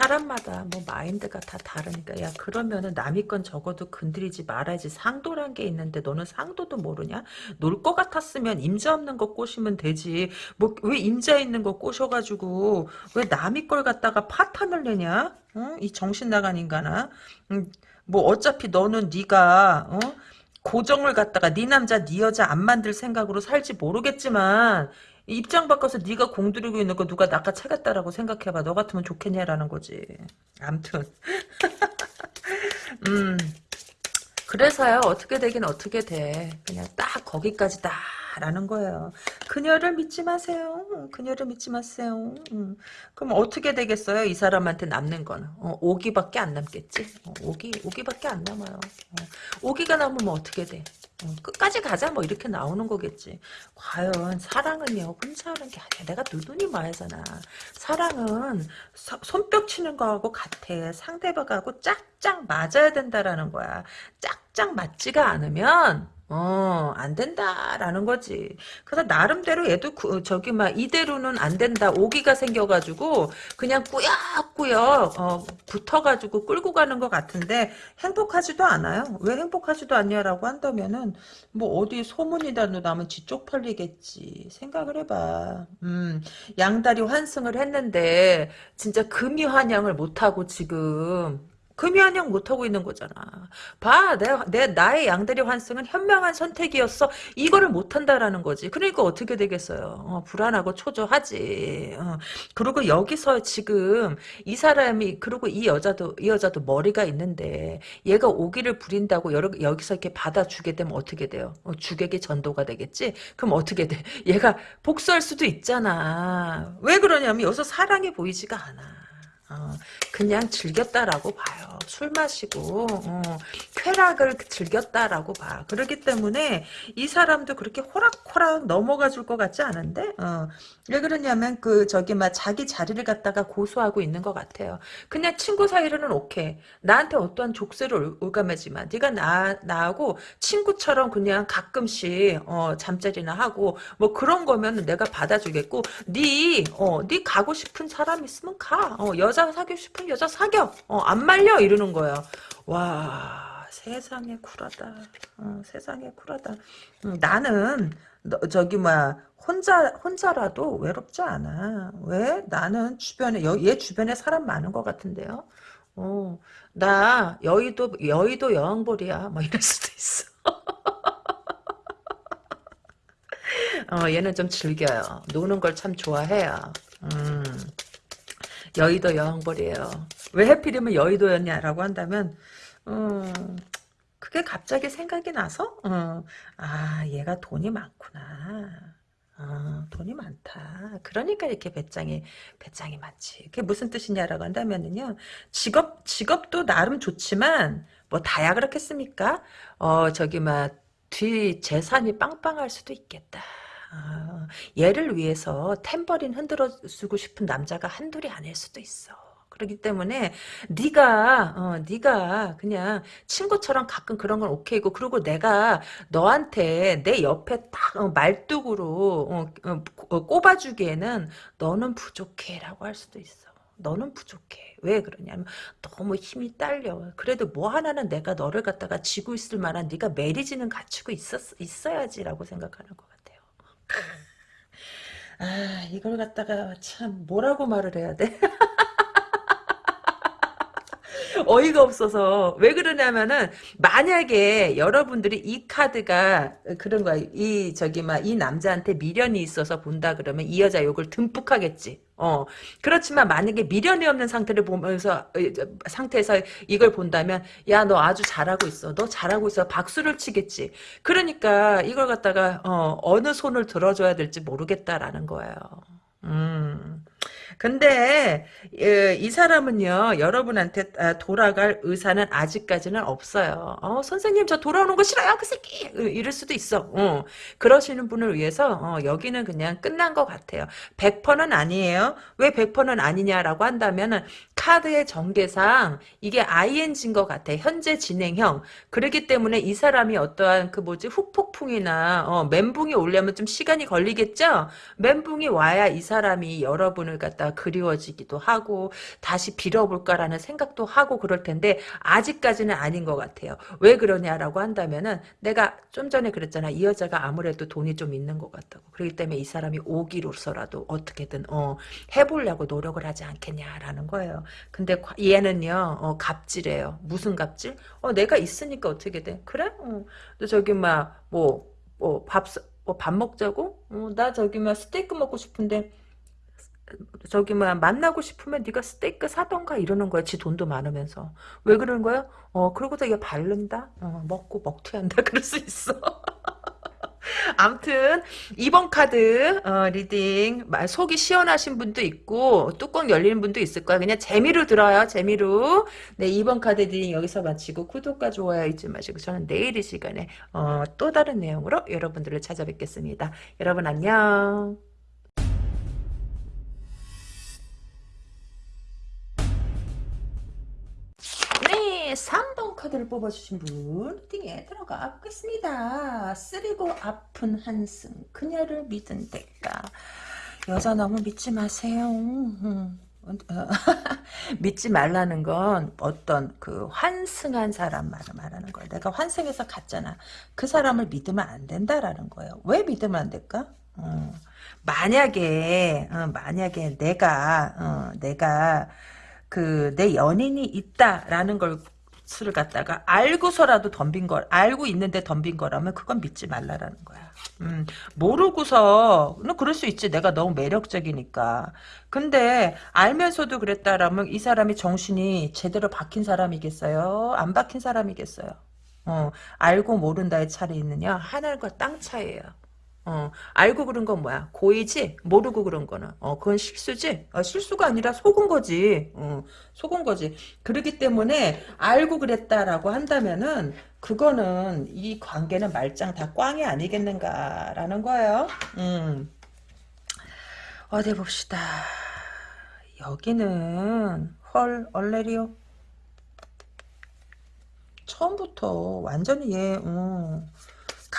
사람마다 뭐 마인드가 다 다르니까. 야 그러면은 남의 건 적어도 건드리지 말아야지. 상도란 게 있는데 너는 상도도 모르냐? 놀 것 같았으면 임자 없는 거 꼬시면 되지. 뭐 왜 임자 있는 거 꼬셔가지고 왜 남의 걸 갖다가 파탄을 내냐? 어? 이 정신 나간 인간아. 음, 뭐 어차피 너는 네가 어? 고정을 갖다가 네 남자 네 여자 안 만들 생각으로 살지 모르겠지만 입장 바꿔서 네가 공들이고 있는 거 누가 낚아채겠다라고 생각해봐. 너 같으면 좋겠냐라는 거지. 암튼. 음. 그래서요. 어떻게 되긴 어떻게 돼. 그냥 딱 거기까지다. 라는 거예요. 그녀를 믿지 마세요. 그녀를 믿지 마세요. 음. 그럼 어떻게 되겠어요? 이 사람한테 남는 건. 어, 오기밖에 안 남겠지? 어, 오기, 오기밖에 안 남아요. 어, 오기가 남으면 어떻게 돼? 어, 끝까지 가자 뭐 이렇게 나오는 거겠지. 과연 사랑은요 혼자 하는 게 아니야. 내가 누누이 말하잖아. 사랑은 서, 손뼉 치는 거하고 같아. 상대방하고 짝짝 맞아야 된다라는 거야. 짝짝 맞지가 않으면 어, 안 된다라는 거지. 그래서 나름대로 얘도 그, 저기 막 이대로는 안 된다. 오기가 생겨가지고 그냥 꾸역꾸역 어, 붙어가지고 끌고 가는 것 같은데 행복하지도 않아요. 왜 행복하지도 않냐라고 한다면은 뭐 어디 소문이라도 나면 지쪽 팔리겠지 생각을 해봐 음 양다리 환승을 했는데 진짜 금이 환영을 못하고 지금 환영 못하고 있는 거잖아 봐 내가 내 나의 양다리 환승은 현명한 선택이었어 이거를 못한다라는 거지 그러니까 어떻게 되겠어요 어, 불안하고 초조하지 어. 그리고 여기서 지금 이 사람이 그리고 이 여자도 이 여자도 머리가 있는데 얘가 오기를 부린다고 여러, 여기서 이렇게 받아주게 되면 어떻게 돼요? 어, 주객이 전도가 되겠지? 그럼 어떻게 돼? 얘가 복수할 수도 있잖아. 왜 그러냐면 여기서 사랑이 보이지가 않아. 어, 그냥 즐겼다라고 봐요. 술 마시고 어, 쾌락을 즐겼다라고 봐. 그렇기 때문에 이 사람도 그렇게 호락호락 넘어가 줄 것 같지 않은데 어, 왜 그러냐면 그 저기 막 자기 자리를 갖다가 고수하고 있는 것 같아요. 그냥 친구 사이로는 오케이. 나한테 어떠한 족쇄를 올감하지만 네가 나 나하고 친구처럼 그냥 가끔씩 어, 잠자리나 하고 뭐 그런 거면 내가 받아주겠고 네어네 가고 싶은 사람 있으면 가. 어, 여자 사귀고 싶은 여자 사겨. 어, 안 말려 이러는 거야. 와 세상에 쿨하다. 어, 세상에 쿨하다. 음, 나는 너, 저기 뭐야 혼자 혼자라도 외롭지 않아. 왜? 나는 주변에 여, 얘 주변에 사람 많은 것 같은데요. 어, 나 여의도 여의도 여왕벌이야. 뭐 이럴 수도 있어. 어, 얘는 좀 즐겨요. 노는 걸 참 좋아해요. 음, 여의도 여왕벌이에요. 왜 해필이면 여의도였냐라고 한다면, 음, 그게 갑자기 생각이 나서, 어, 아, 얘가 돈이 많구나. 아, 돈이 많다. 그러니까 이렇게 배짱이, 배짱이 많지. 그게 무슨 뜻이냐라고 한다면은요, 직업, 직업도 나름 좋지만, 뭐, 다야 그렇겠습니까? 어, 저기, 막, 뒤 재산이 빵빵할 수도 있겠다. 아, 얘를 위해서 탬버린 흔들어 주고 싶은 남자가 한둘이 아닐 수도 있어. 그렇기 때문에 네가 어, 네가 그냥 친구처럼 가끔 그런 건 오케이고 그리고 내가 너한테 내 옆에 딱 어, 말뚝으로 어, 어, 어, 꼽아주기에는 너는 부족해라고 할 수도 있어. 너는 부족해. 왜 그러냐면 너무 힘이 딸려. 그래도 뭐 하나는 내가 너를 갖다가 지고 있을 만한 네가 매리지는 갖추고 있었, 있어야지라고 생각하는 것같 아 이걸 갖다가 참 뭐라고 말을 해야 돼? 어이가 없어서. 왜 그러냐면은 만약에 여러분들이 이 카드가 그런 거야. 이 저기 막 이 남자한테 미련이 있어서 본다 그러면 이 여자 욕을 듬뿍 하겠지. 어. 그렇지만 만약에 미련이 없는 상태를 보면서 어, 상태에서 이걸 본다면 야 너 아주 잘하고 있어. 너 잘하고 있어. 박수를 치겠지. 그러니까 이걸 갖다가 어 어느 손을 들어줘야 될지 모르겠다라는 거예요. 음 근데 예, 이 사람은요 여러분한테 아, 돌아갈 의사는 아직까지는 없어요. 어, 선생님 저 돌아오는 거 싫어요 그 새끼 이럴 수도 있어. 어, 그러시는 분을 위해서 어, 여기는 그냥 끝난 것 같아요. 100%는 아니에요. 왜 100%는 아니냐라고 한다면은 카드의 전개상 이게 ING인 것 같아. 현재 진행형. 그렇기 때문에 이 사람이 어떠한 그 뭐지 후폭풍이나 어, 멘붕이 오려면 좀 시간이 걸리겠죠. 멘붕이 와야 이 사람이 여러분을 갖다 그리워지기도 하고 다시 빌어볼까라는 생각도 하고 그럴 텐데 아직까지는 아닌 것 같아요. 왜 그러냐라고 한다면은 내가 좀 전에 그랬잖아. 이 여자가 아무래도 돈이 좀 있는 것 같다고. 그렇기 때문에 이 사람이 오기로서라도 어떻게든 어, 해보려고 노력을 하지 않겠냐라는 거예요. 근데 얘는요 어, 갑질해요. 무슨 갑질? 어 내가 있으니까 어떻게 돼? 그래? 어. 너 저기 막뭐 뭐밥 뭐 밥 먹자고? 어, 나 저기 막 스테이크 먹고 싶은데 저기 뭐야 만나고 싶으면 네가 스테이크 사던가 이러는 거야. 지 돈도 많으면서. 왜 그러는 거야? 어 그러고서 얘 바른다? 어, 먹고 먹튀한다. 그럴 수 있어. 암튼 이번 카드 어, reading 속이 시원하신 분도 있고 뚜껑 열리는 분도 있을 거야. 그냥 재미로 들어요. 재미로. 네 이번 카드 리딩 여기서 마치고 구독과 좋아요 잊지 마시고 저는 내일 이 시간에 어, 또 다른 내용으로 여러분들을 찾아뵙겠습니다. 여러분 안녕. 네, 3번 카드를 뽑아주신 분 띵에 들어가 보겠습니다. 쓰리고 아픈 환승 그녀를 믿은 대가 여자 너무 믿지 마세요. 음. 믿지 말라는 건 어떤 그 환승한 사람 말을 말하는 거야. 내가 환승해서 갔잖아. 그 사람을 믿으면 안 된다라는 거예요. 왜 믿으면 안 될까? 어. 만약에 어, 만약에 내가 어, 내가 그 내 연인이 있다라는 걸수 를 갖다가 알고서라도 덤빈 걸 알고 있는데 덤빈 거라면 그건 믿지 말라라는 거야. 음, 모르고서 너 그럴 수 있지. 내가 너무 매력적이니까. 근데 알면서도 그랬다라면 이 사람이 정신이 제대로 박힌 사람이겠어요? 안 박힌 사람이겠어요? 어, 알고 모른다의 차이 있느냐? 하늘과 땅 차이예요. 어, 알고 그런 건 뭐야? 고의지? 모르고 그런 거는. 어, 그건 실수지? 어, 실수가 아니라 속은 거지. 어, 속은 거지. 그렇기 때문에 알고 그랬다라고 한다면은 그거는 이 관계는 말짱 다 꽝이 아니겠는가라는 거예요. 음. 어디 봅시다. 여기는 헐 얼레리오 처음부터 완전히 얘 어.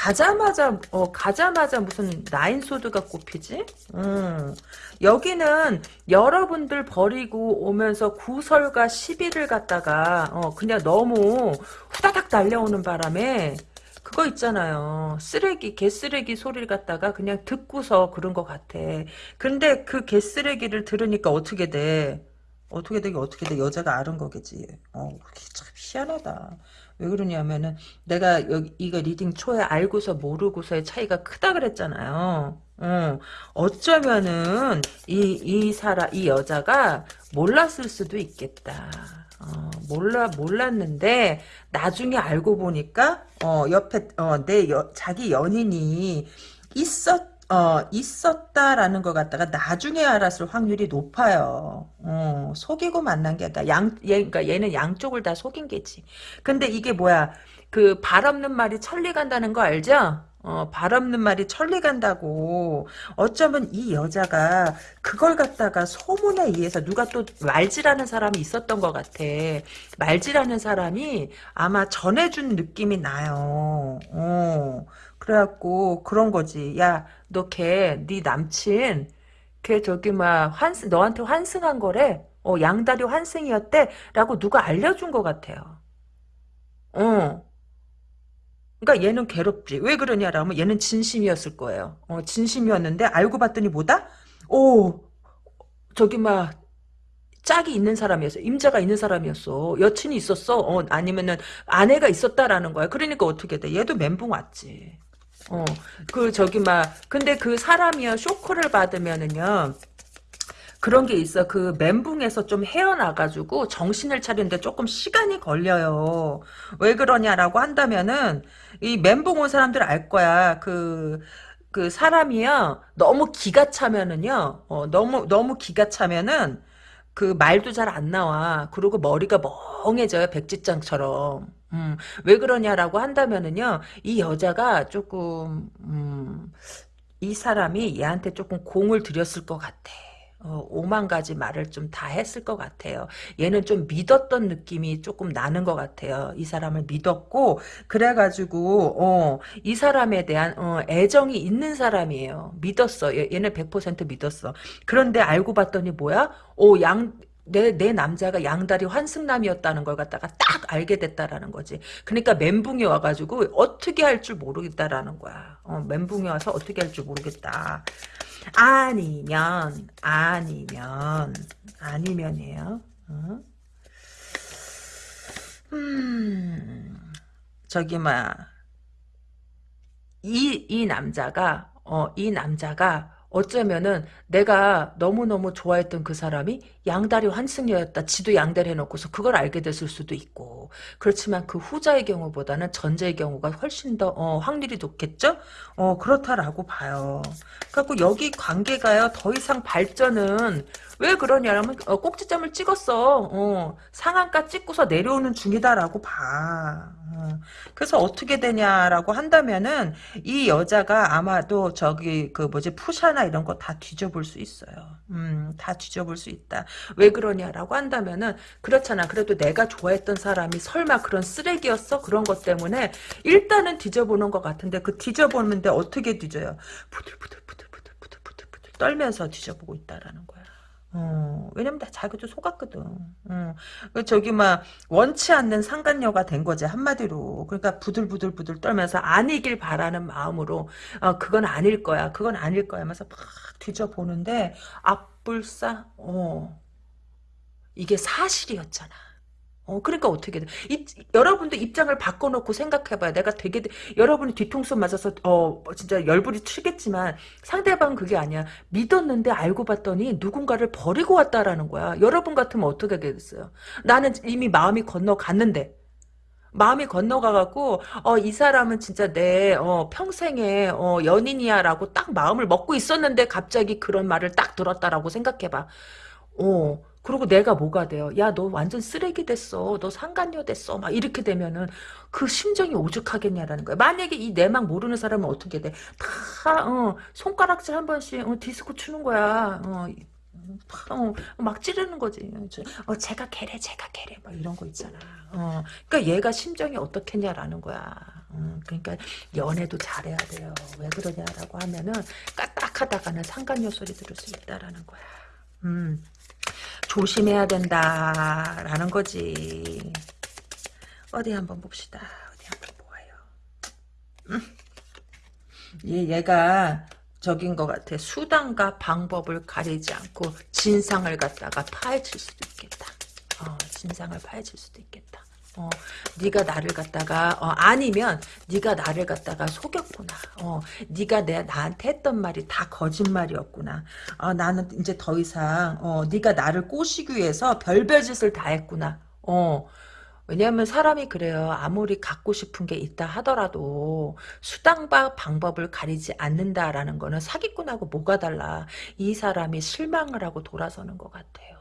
가자마자 어 가자마자 무슨 나인 소드가 꼽히지? 음. 여기는 여러분들 버리고 오면서 구설과 시비를 갖다가 어 그냥 너무 후다닥 달려오는 바람에 그거 있잖아요. 쓰레기, 개쓰레기 소리를 갖다가 그냥 듣고서 그런 것 같아. 근데 그 개쓰레기를 들으니까 어떻게 돼? 어떻게 되게 어떻게 돼? 여자가 아는 거겠지. 어, 참 희한하다. 왜 그러냐면은 내가 여기 이거 리딩 초에 알고서 모르고서의 차이가 크다 그랬잖아요. 어, 어쩌면은 이 이 사람 이 여자가 몰랐을 수도 있겠다. 어, 몰라 몰랐는데 나중에 알고 보니까 어 옆에 어내 자기 연인이 있었 어, 있었다라는 것 같다가 나중에 알았을 확률이 높아요. 어, 속이고 만난 게, 그러니까 양, 얘, 그러니까 얘는 양쪽을 다 속인 게지. 근데 이게 뭐야, 그, 발 없는 말이 천리 간다는 거 알죠? 어, 발 없는 말이 천리 간다고. 어쩌면 이 여자가 그걸 갖다가 소문에 의해서 누가 또 말지라는 사람이 있었던 것 같아. 말지라는 사람이 아마 전해준 느낌이 나요. 어. 그래갖고 그런 거지. 야, 너 걔, 네 남친, 걔 저기 막 환승, 너한테 환승한 거래. 어, 양다리 환승이었대. 라고 누가 알려준 것 같아요. 어. 그러니까 얘는 괴롭지. 왜 그러냐라면 얘는 진심이었을 거예요. 어, 진심이었는데 알고 봤더니 뭐다? 오, 저기 막 짝이 있는 사람이었어. 임자가 있는 사람이었어. 여친이 있었어. 어, 아니면은 아내가 있었다라는 거야. 그러니까 어떻게 돼? 얘도 멘붕 왔지. 어, 그 저기 막 근데 그 사람이요 쇼크를 받으면은요. 그런 게 있어. 그 멘붕에서 좀 헤어나가지고 정신을 차리는데 조금 시간이 걸려요. 왜 그러냐라고 한다면은 이 멘붕 온 사람들 알 거야. 그, 그 사람이요. 너무 기가 차면은요. 어, 너무, 너무 기가 차면은 그 말도 잘 안 나와. 그리고 머리가 멍해져요. 백지장처럼. 음, 왜 그러냐라고 한다면은요, 이 여자가 조금, 음, 이 사람이 얘한테 조금 공을 들였을 것 같아. 어, 오만 가지 말을 좀 다 했을 것 같아요. 얘는 좀 믿었던 느낌이 조금 나는 것 같아요. 이 사람을 믿었고 그래가지고 어, 이 사람에 대한 어, 애정이 있는 사람이에요. 믿었어. 얘, 는100% 믿었어. 그런데 알고 봤더니 뭐야? 오, 양 내, 내 남자가 양다리 환승남이었다는 걸 갖다가 딱 알게 됐다라는 거지. 그러니까 멘붕이 와가지고 어떻게 할 줄 모르겠다라는 거야. 어, 멘붕이 와서 어떻게 할 줄 모르겠다. 아니면, 아니면, 아니면이에요. 어? 음, 저기, 막, 이, 이 남자가, 어, 이 남자가 어쩌면은 내가 너무너무 좋아했던 그 사람이 양다리 환승녀였다. 지도 양다리 해놓고서 그걸 알게 됐을 수도 있고. 그렇지만 그 후자의 경우보다는 전자의 경우가 훨씬 더 어, 확률이 높겠죠? 어, 그렇다라고 봐요. 그래갖고 여기 관계가요. 더 이상 발전은 왜 그러냐면 어, 꼭지점을 찍었어. 어, 상한가 찍고서 내려오는 중이다라고 봐. 어, 그래서 어떻게 되냐라고 한다면은 이 여자가 아마도 저기 그 뭐지 푸샤나 이런 거 다 뒤져볼 수 있어요. 음, 다 뒤져볼 수 있다. 왜 그러냐라고 한다면은 그렇잖아. 그래도 내가 좋아했던 사람이 설마 그런 쓰레기였어? 그런 것 때문에 일단은 뒤져보는 것 같은데 그 뒤져보는데 어떻게 뒤져요? 부들부들 부들부들 부들부들 떨면서 뒤져보고 있다라는 거야. 어, 왜냐면 나 자기도 속았거든. 어, 그 저기 막 원치 않는 상간녀가 된 거지 한마디로. 그러니까 부들부들부들 떨면서 아니길 바라는 마음으로 어, 그건 아닐 거야. 그건 아닐 거야. 하면서 막 뒤져보는데 앞불싸 어, 이게 사실이었잖아. 어, 그러니까 어떻게 돼? 이, 여러분도 입장을 바꿔놓고 생각해봐요. 내가 되게, 여러분이 뒤통수 맞아서, 어, 진짜 열불이 튀겠지만, 상대방은 그게 아니야. 믿었는데 알고 봤더니 누군가를 버리고 왔다라는 거야. 여러분 같으면 어떻게 하겠어요? 나는 이미 마음이 건너갔는데, 마음이 건너가갖고, 어, 이 사람은 진짜 내, 어, 평생의, 어, 연인이야라고 딱 마음을 먹고 있었는데, 갑자기 그런 말을 딱 들었다라고 생각해봐. 어, 그리고 내가 뭐가 돼요? 야, 너 완전 쓰레기 됐어. 너 상간녀 됐어. 막 이렇게 되면은 그 심정이 오죽하겠냐라는 거야. 만약에 이 내막 모르는 사람은 어떻게 돼? 다, 어, 손가락질 한 번씩, 어, 디스코 추는 거야. 어, 어, 막 찌르는 거지. 어, 제가 개래, 제가 개래. 막 이런 거 있잖아. 어, 그러니까 얘가 심정이 어떻겠냐라는 거야. 어, 그러니까 연애도 잘해야 돼요. 왜 그러냐라고 하면은 까딱하다가는 상간녀 소리 들을 수 있다라는 거야. 음. 조심해야 된다라는 거지. 어디 한번 봅시다. 어디 한번 보아요. 음. 얘, 얘가 적인 것 같아. 수단과 방법을 가리지 않고 진상을 갖다가 파헤칠 수도 있겠다. 어, 진상을 파헤칠 수도 있겠다. 어, 네가 나를 갖다가 어, 아니면 네가 나를 갖다가 속였구나. 어, 네가 내 나한테 했던 말이 다 거짓말이었구나. 어, 나는 이제 더 이상 어, 네가 나를 꼬시기 위해서 별별 짓을 다 했구나. 어, 왜냐하면 사람이 그래요. 아무리 갖고 싶은 게 있다 하더라도 수단과 방법을 가리지 않는다라는 거는 사기꾼하고 뭐가 달라. 이 사람이 실망을 하고 돌아서는 것 같아요.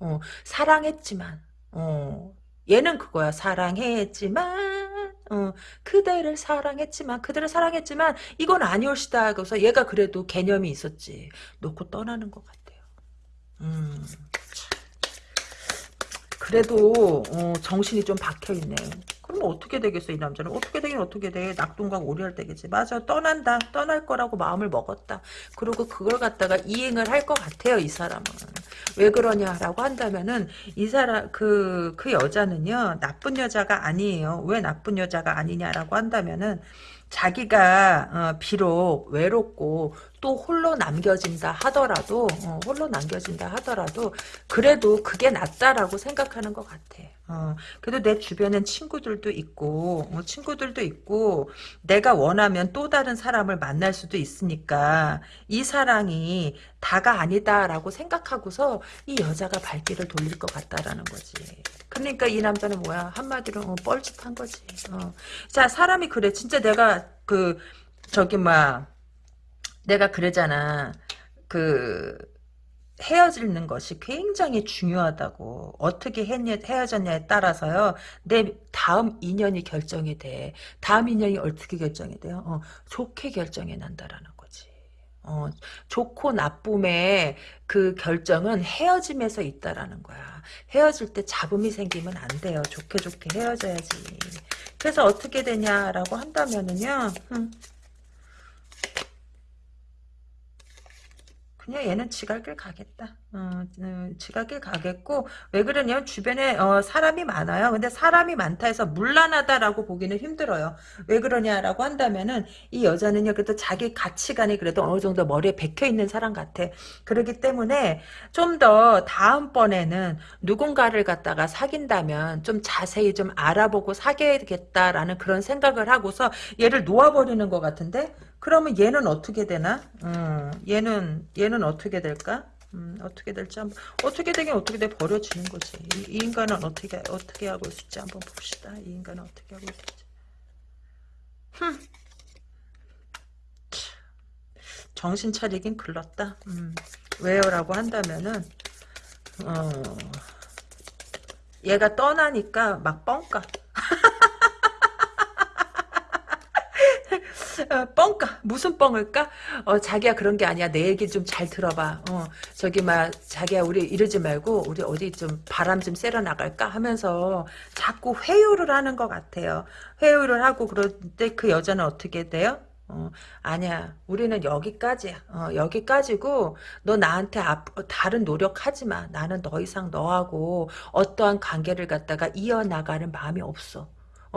어, 사랑했지만 어, 얘는 그거야. 사랑했지만 어, 그대를 사랑했지만 그대를 사랑했지만 이건 아니올시다. 그래서 얘가 그래도 개념이 있었지. 놓고 떠나는 것 같아요. 음, 그래도 어, 정신이 좀 박혀있네. 그럼 어떻게 되겠어 이 남자는? 어떻게 되긴 어떻게 돼? 낙동강 오리할 때겠지. 맞아 떠난다. 떠날 거라고 마음을 먹었다. 그리고 그걸 갖다가 이행을 할 것 같아요 이 사람은. 왜 그러냐라고 한다면은 이 사람 그그 그 여자는요 나쁜 여자가 아니에요. 왜 나쁜 여자가 아니냐라고 한다면은 자기가 어, 비록 외롭고 또 홀로 남겨진다 하더라도 어, 홀로 남겨진다 하더라도 그래도 그게 낫다라고 생각하는 것 같아. 어, 그래도 내 주변엔 친구들도 있고 어, 친구들도 있고 내가 원하면 또 다른 사람을 만날 수도 있으니까 이 사랑이 다가 아니다라고 생각하고서 이 여자가 발길을 돌릴 것 같다라는 거지. 그러니까 이 남자는 뭐야? 한마디로 어, 뻘짓한 거지. 어. 자 사람이 그래. 진짜 내가 그 저기 뭐야 내가 그러잖아. 그 헤어지는 것이 굉장히 중요하다고. 어떻게 헤어졌냐에 따라서요. 내 다음 인연이 결정이 돼. 다음 인연이 어떻게 결정이 돼요? 어, 좋게 결정이 난다라는 어, 좋고 나쁨의 그 결정은 헤어짐에서 있다라는 거야 헤어질 때 잡음이 생기면 안 돼요 좋게 좋게 헤어져야지 그래서 어떻게 되냐라고 한다면은요 음. 그냥 얘는 지갈길 가겠다. 어, 어, 지갈길 가겠고 왜 그러냐면 주변에 어, 사람이 많아요. 근데 사람이 많다 해서 물란하다라고 보기는 힘들어요. 왜 그러냐라고 한다면은 이 여자는요. 그래도 자기 가치관이 그래도 어느 정도 머리에 박혀 있는 사람 같아. 그렇기 때문에 좀 더 다음번에는 누군가를 갖다가 사귄다면 좀 자세히 좀 알아보고 사귀겠다라는 그런 생각을 하고서 얘를 놓아버리는 것 같은데 그러면 얘는 어떻게 되나? 음, 얘는 얘는 어떻게 될까? 음, 어떻게 될지 한번 어떻게 되긴 어떻게 돼 버려지는 거지. 이, 이, 인간은 어떻게 어떻게 하고 있을지 한번 봅시다. 이 인간은 어떻게 하고 있을지. 흠. 정신 차리긴 글렀다. 음, 왜요라고 한다면은 어, 얘가 떠나니까 막 뻥까. 어, 뻥까 무슨 뻥을까? 어 자기야 그런 게 아니야 내 얘기 좀 잘 들어봐. 어 저기 막 자기야 우리 이러지 말고 우리 어디 좀 바람 좀 쐬러 나갈까 하면서 자꾸 회유를 하는 것 같아요. 회유를 하고 그럴 때 그 여자는 어떻게 돼요? 어, 아니야. 우리는 여기까지야. 어, 여기까지고 너 나한테 앞, 다른 노력하지 마. 나는 더 이상 너하고 어떠한 관계를 갖다가 이어나가는 마음이 없어.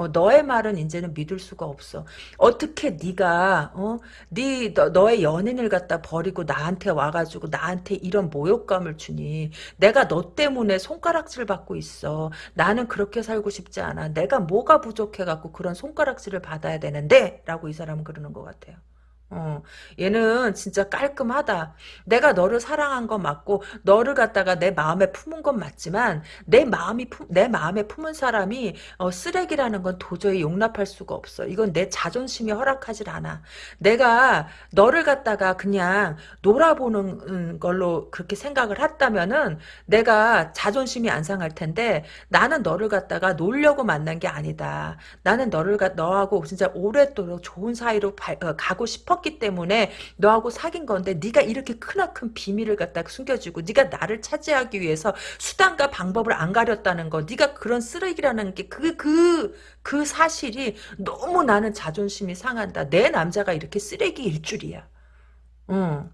어, 너의 말은 이제는 믿을 수가 없어. 어떻게 네가 어, 네 너, 너의 연인을 갖다 버리고 나한테 와가지고 나한테 이런 모욕감을 주니? 내가 너 때문에 손가락질 받고 있어. 나는 그렇게 살고 싶지 않아. 내가 뭐가 부족해갖고 그런 손가락질을 받아야 되는데? 라고 이 사람은 그러는 것 같아요. 어, 얘는 진짜 깔끔하다. 내가 너를 사랑한 건 맞고 너를 갖다가 내 마음에 품은 건 맞지만 내 마음이 품, 내 마음에 품은 사람이 어, 쓰레기라는 건 도저히 용납할 수가 없어. 이건 내 자존심이 허락하질 않아. 내가 너를 갖다가 그냥 놀아보는 음, 걸로 그렇게 생각을 했다면은 내가 자존심이 안 상할 텐데 나는 너를 갖다가 놀려고 만난 게 아니다. 나는 너를 갖 너하고 진짜 오랫도록 좋은 사이로 발, 어, 가고 싶어. 싶었기 때문에 너하고 사귄 건데 네가 이렇게 크나큰 비밀을 갖다 숨겨주고 네가 나를 차지하기 위해서 수단과 방법을 안 가렸다는 거 네가 그런 쓰레기라는 게 그 그, 그 사실이 너무 나는 자존심이 상한다. 내 남자가 이렇게 쓰레기일 줄이야. 응.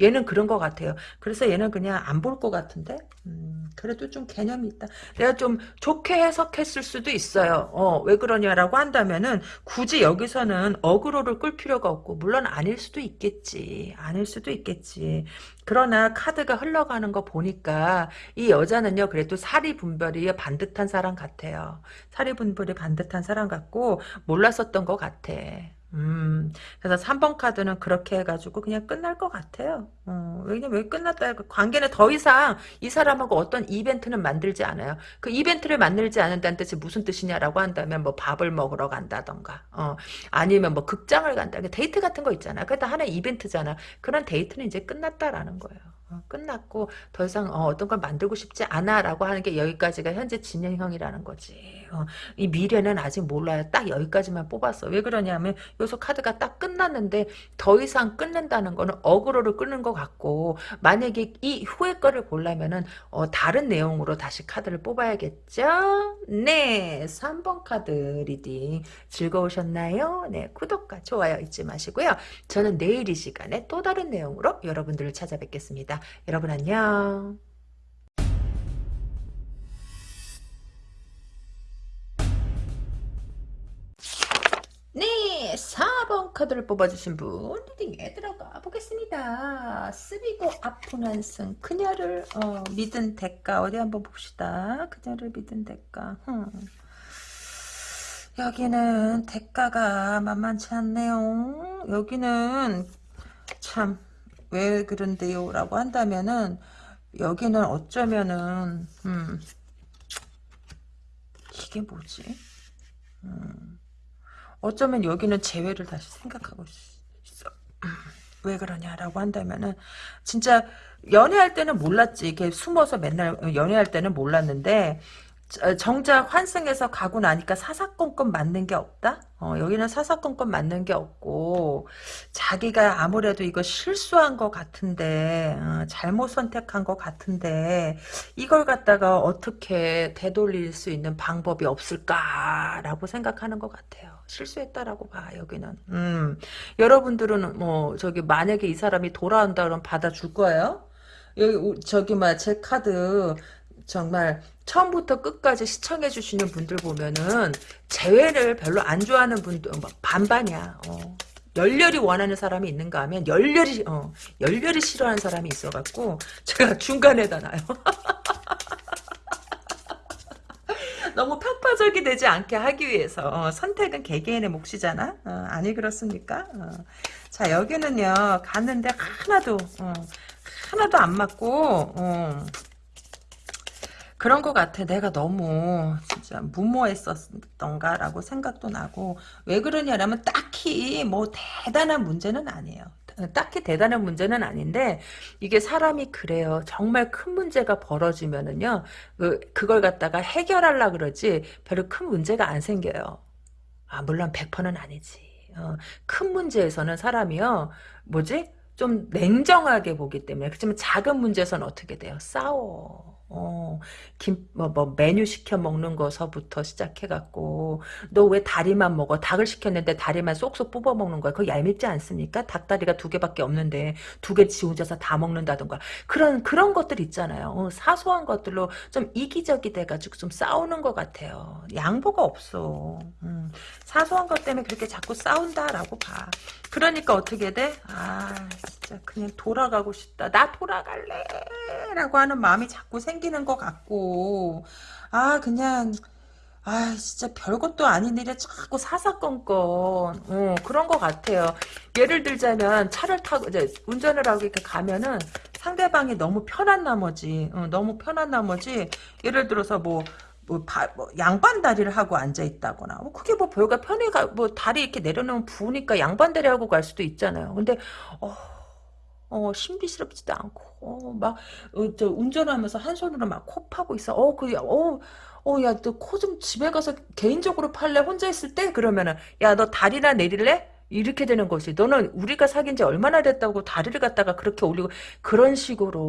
얘는 그런 것 같아요. 그래서 얘는 그냥 안 볼 것 같은데? 음, 그래도 좀 개념이 있다. 내가 좀 좋게 해석했을 수도 있어요. 어, 왜 그러냐라고 한다면은 굳이 여기서는 어그로를 끌 필요가 없고 물론 아닐 수도 있겠지. 아닐 수도 있겠지. 그러나 카드가 흘러가는 거 보니까 이 여자는요 그래도 사리 분별이 반듯한 사람 같아요. 사리 분별이 반듯한 사람 같고 몰랐었던 것 같아. 음, 그래서 3번 카드는 그렇게 해가지고 그냥 끝날 것 같아요. 어, 왜냐면 왜 끝났다. 그 관계는 더 이상 이 사람하고 어떤 이벤트는 만들지 않아요. 그 이벤트를 만들지 않는다는 뜻이 무슨 뜻이냐라고 한다면 뭐 밥을 먹으러 간다던가, 어, 아니면 뭐 극장을 간다. 데이트 같은 거 있잖아. 그다 하나의 이벤트잖아. 그런 데이트는 이제 끝났다라는 거예요. 어, 끝났고 더 이상 어, 떤걸 만들고 싶지 않아라고 하는 게 여기까지가 현재 진행형이라는 거지. 어, 이 미래는 아직 몰라요. 딱 여기까지만 뽑았어. 왜 그러냐면 여기서 카드가 딱 끝났는데 더 이상 끊는다는 거는 어그로를 끄는 것 같고 만약에 이 후의 거를 보려면은 어, 다른 내용으로 다시 카드를 뽑아야겠죠? 네, 3번 카드 리딩 즐거우셨나요? 네, 구독과 좋아요 잊지 마시고요. 저는 내일 이 시간에 또 다른 내용으로 여러분들을 찾아뵙겠습니다. 여러분 안녕. 네, 4번 카드를 뽑아주신 분 리딩에 들어가 보겠습니다. 쓰리고 아픈 한승 그녀를 어, 믿은 대가 어디 한번 봅시다. 그녀를 믿은 대가 흠. 여기는 대가가 만만치 않네요. 여기는 참 왜 그런데요 라고 한다면은 여기는 어쩌면은 음, 이게 뭐지? 음. 어쩌면 여기는 재회를 다시 생각하고 있어. 왜 그러냐라고 한다면은 진짜 연애할 때는 몰랐지. 이게 숨어서 맨날 연애할 때는 몰랐는데 정작 환승해서 가고 나니까 사사건건 맞는 게 없다? 어, 여기는 사사건건 맞는 게 없고 자기가 아무래도 이거 실수한 것 같은데 어, 잘못 선택한 것 같은데 이걸 갖다가 어떻게 되돌릴 수 있는 방법이 없을까라고 생각하는 것 같아요. 실수했다라고 봐 여기는. 음, 여러분들은 뭐 저기 만약에 이 사람이 돌아온다 그러면 받아줄 거예요? 여기 저기 뭐제 카드 정말 처음부터 끝까지 시청해 주시는 분들 보면은 재회를 별로 안 좋아하는 분들 뭐 반반이야. 어. 열렬히 원하는 사람이 있는가 하면 열렬히 어, 열렬히 싫어하는 사람이 있어갖고 제가 중간에다 놔요. 너무 편파적이 되지 않게 하기 위해서 어, 선택은 개개인의 몫이잖아. 어, 아니 그렇습니까? 어. 자 여기는요 갔는데 하나도 어, 하나도 안 맞고 어. 그런 것 같아. 내가 너무 진짜 무모했었던가라고 생각도 나고 왜 그러냐면 딱히 뭐 대단한 문제는 아니에요. 딱히 대단한 문제는 아닌데 이게 사람이 그래요. 정말 큰 문제가 벌어지면은요. 그, 그걸 갖다가 해결하려 그러지 별로 큰 문제가 안 생겨요. 아 물론 100%는 아니지. 어, 큰 문제에서는 사람이요. 뭐지? 좀 냉정하게 보기 때문에 그렇지만 작은 문제에서는 어떻게 돼요? 싸워. 어, 김, 뭐, 뭐, 메뉴 시켜 먹는 거서부터 시작해갖고, 너 왜 다리만 먹어? 닭을 시켰는데 다리만 쏙쏙 뽑아 먹는 거야. 그거 얄밉지 않습니까? 닭다리가 두 개밖에 없는데, 두 개지 혼자서 다 먹는다던가. 그런, 그런 것들 있잖아요. 어, 사소한 것들로 좀 이기적이 돼가지고 좀 싸우는 것 같아요. 양보가 없어. 음, 사소한 것 때문에 그렇게 자꾸 싸운다라고 봐. 그러니까 어떻게 돼? 아, 진짜 그냥 돌아가고 싶다. 나 돌아갈래! 라고 하는 마음이 자꾸 생 기는 것 같고, 아, 그냥, 아, 진짜 별것도 아닌 일에 자꾸 사사건건, 어, 그런 것 같아요. 예를 들자면, 차를 타고, 이제, 운전을 하고 이렇게 가면은, 상대방이 너무 편한 나머지, 어, 너무 편한 나머지, 예를 들어서 뭐, 뭐, 바, 뭐 양반 다리를 하고 앉아 있다거나 뭐 그게 뭐 별거 편히 가, 뭐 다리 이렇게 내려놓으면 부으니까 양반 다리 하고 갈 수도 있잖아요. 근데 어, 어 신비스럽지도 않고 어, 막 어, 저 운전하면서 한 손으로 막 코 파고 있어. 어, 그, 어, 어, 야, 너 코 좀 집에 가서 개인적으로 팔래? 혼자 있을 때? 그러면은, 야, 너 다리나 내릴래? 이렇게 되는 거지. 너는 우리가 사귄 지 얼마나 됐다고 다리를 갖다가 그렇게 올리고 그런 식으로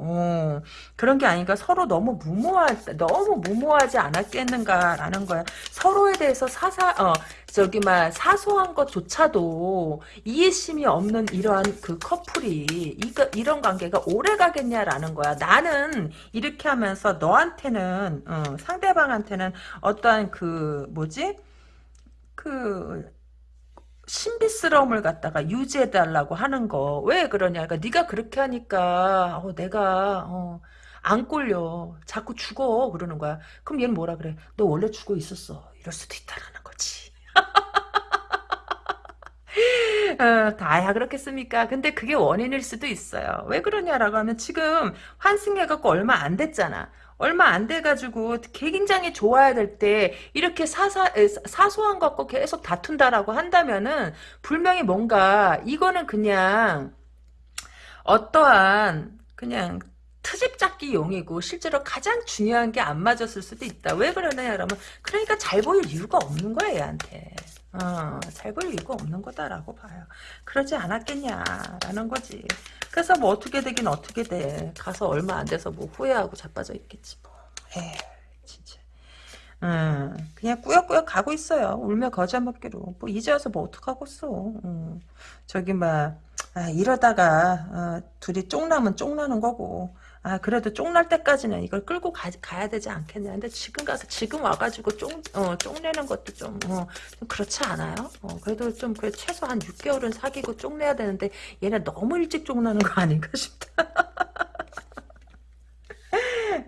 어, 그런 게 아닌가 서로 너무 무모하 너무 무모하지 않았겠는가라는 거야. 서로에 대해서 사사 어 저기 막 사소한 것조차도 이해심이 없는 이러한 그 커플이 이거 이런 관계가 오래 가겠냐라는 거야. 나는 이렇게 하면서 너한테는 어, 상대방한테는 어떠한 그 뭐지 그 신비스러움을 갖다가 유지해달라고 하는 거. 왜 그러냐? 그러니까 네가 그렇게 하니까 어, 내가 어, 안 꼴려. 자꾸 죽어. 그러는 거야. 그럼 얘는 뭐라 그래 너 원래 죽어 있었어. 이럴 수도 있다라는 거지 어, 다야 그렇겠습니까 근데 그게 원인일 수도 있어요 왜 그러냐라고 하면 지금 환승해갖고 얼마 안 됐잖아 얼마 안 돼가지고 굉장히 좋아야 될 때 이렇게 사사, 사소한 것 갖고 계속 다툰다라고 한다면은 분명히 뭔가 이거는 그냥 어떠한 그냥 트집 잡기 용이고 실제로 가장 중요한 게 안 맞았을 수도 있다. 왜 그러냐 여러분 그러니까 잘 보일 이유가 없는 거야 얘한테. 어, 이유가 없는 거다라고 봐요. 그러지 않았겠냐라는 거지. 그래서 뭐 어떻게 되긴 어떻게 돼. 가서 얼마 안 돼서 뭐 후회하고 자빠져 있겠지 뭐. 에이, 진짜. 음, 그냥 꾸역꾸역 가고 있어요. 울며 거저 먹기로. 뭐 이제 와서 뭐 어떡하고 써. 음, 저기 막 아, 이러다가 어, 둘이 쫑나면 쫑나는 거고 아 그래도 쫑날 때까지는 이걸 끌고 가, 야 되지 않겠냐. 근데 지금 가서 지금 와가지고 쫑, 어, 쫑내는 것도 좀, 어, 좀 그렇지 않아요? 어, 그래도 좀 그래 최소 한 6개월은 사귀고 쫑내야 되는데 얘네 너무 일찍 쫑나는 거 아닌가 싶다.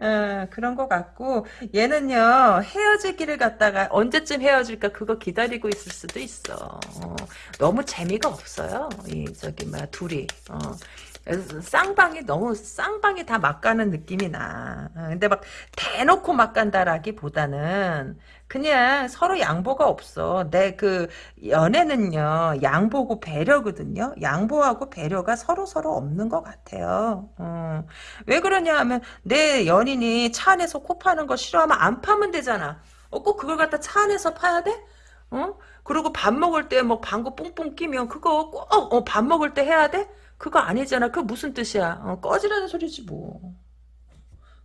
어, 그런 것 같고. 얘는요 헤어지기를 갖다가 언제쯤 헤어질까 그거 기다리고 있을 수도 있어. 어, 너무 재미가 없어요. 이 저기 막 둘이. 어, 쌍방이 너무 쌍방이 다 막 가는 느낌이 나. 어, 근데 막 대놓고 막 간다라기보다는 그냥 서로 양보가 없어. 내 그 연애는요 양보고 배려거든요. 양보하고 배려가 서로 서로 없는 것 같아요. 어. 왜 그러냐 하면 내 연인이 차 안에서 코 파는 거 싫어하면 안 파면 되잖아. 어, 꼭 그걸 갖다 차 안에서 파야 돼? 어? 그리고 밥 먹을 때 뭐 방구 뿡뿡 끼면 그거 꼭밥 어, 먹을 때 해야 돼? 그거 아니잖아. 그 무슨 뜻이야? 어, 꺼지라는 소리지 뭐.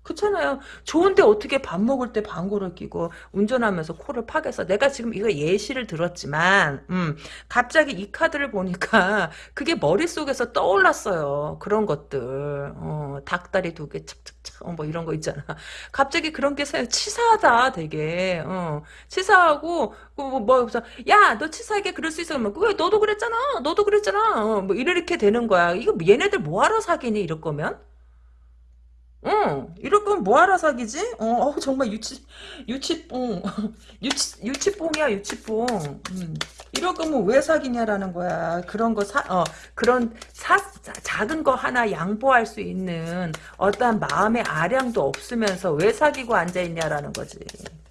그렇잖아요. 좋은데 어떻게 밥 먹을 때 방구를 끼고 운전하면서 코를 파괴해서 내가 지금 이거 예시를 들었지만 음, 갑자기 이 카드를 보니까 그게 머릿속에서 떠올랐어요. 그런 것들. 어, 닭다리 두 개 착착착 어, 뭐 이런 거 있잖아. 갑자기 그런 게 치사하다 되게. 어, 치사하고 뭐, 뭐, 야, 너 치사하게 그럴 수 있어. 그러면, 왜, 너도 그랬잖아. 너도 그랬잖아. 어, 뭐, 이렇게 되는 거야. 이거 얘네들 뭐하러 사귀니, 이럴 거면? 응, 이럴 거면 뭐하러 사귀지? 어, 어 정말 유치, 유치뽕. 유치, 유치뽕이야, 유치뽕. 음. 이럴 거면 왜 사귀냐라는 거야. 그런 거 사, 어, 그런 사, 작은 거 하나 양보할 수 있는 어떠한 마음의 아량도 없으면서 왜 사귀고 앉아있냐라는 거지.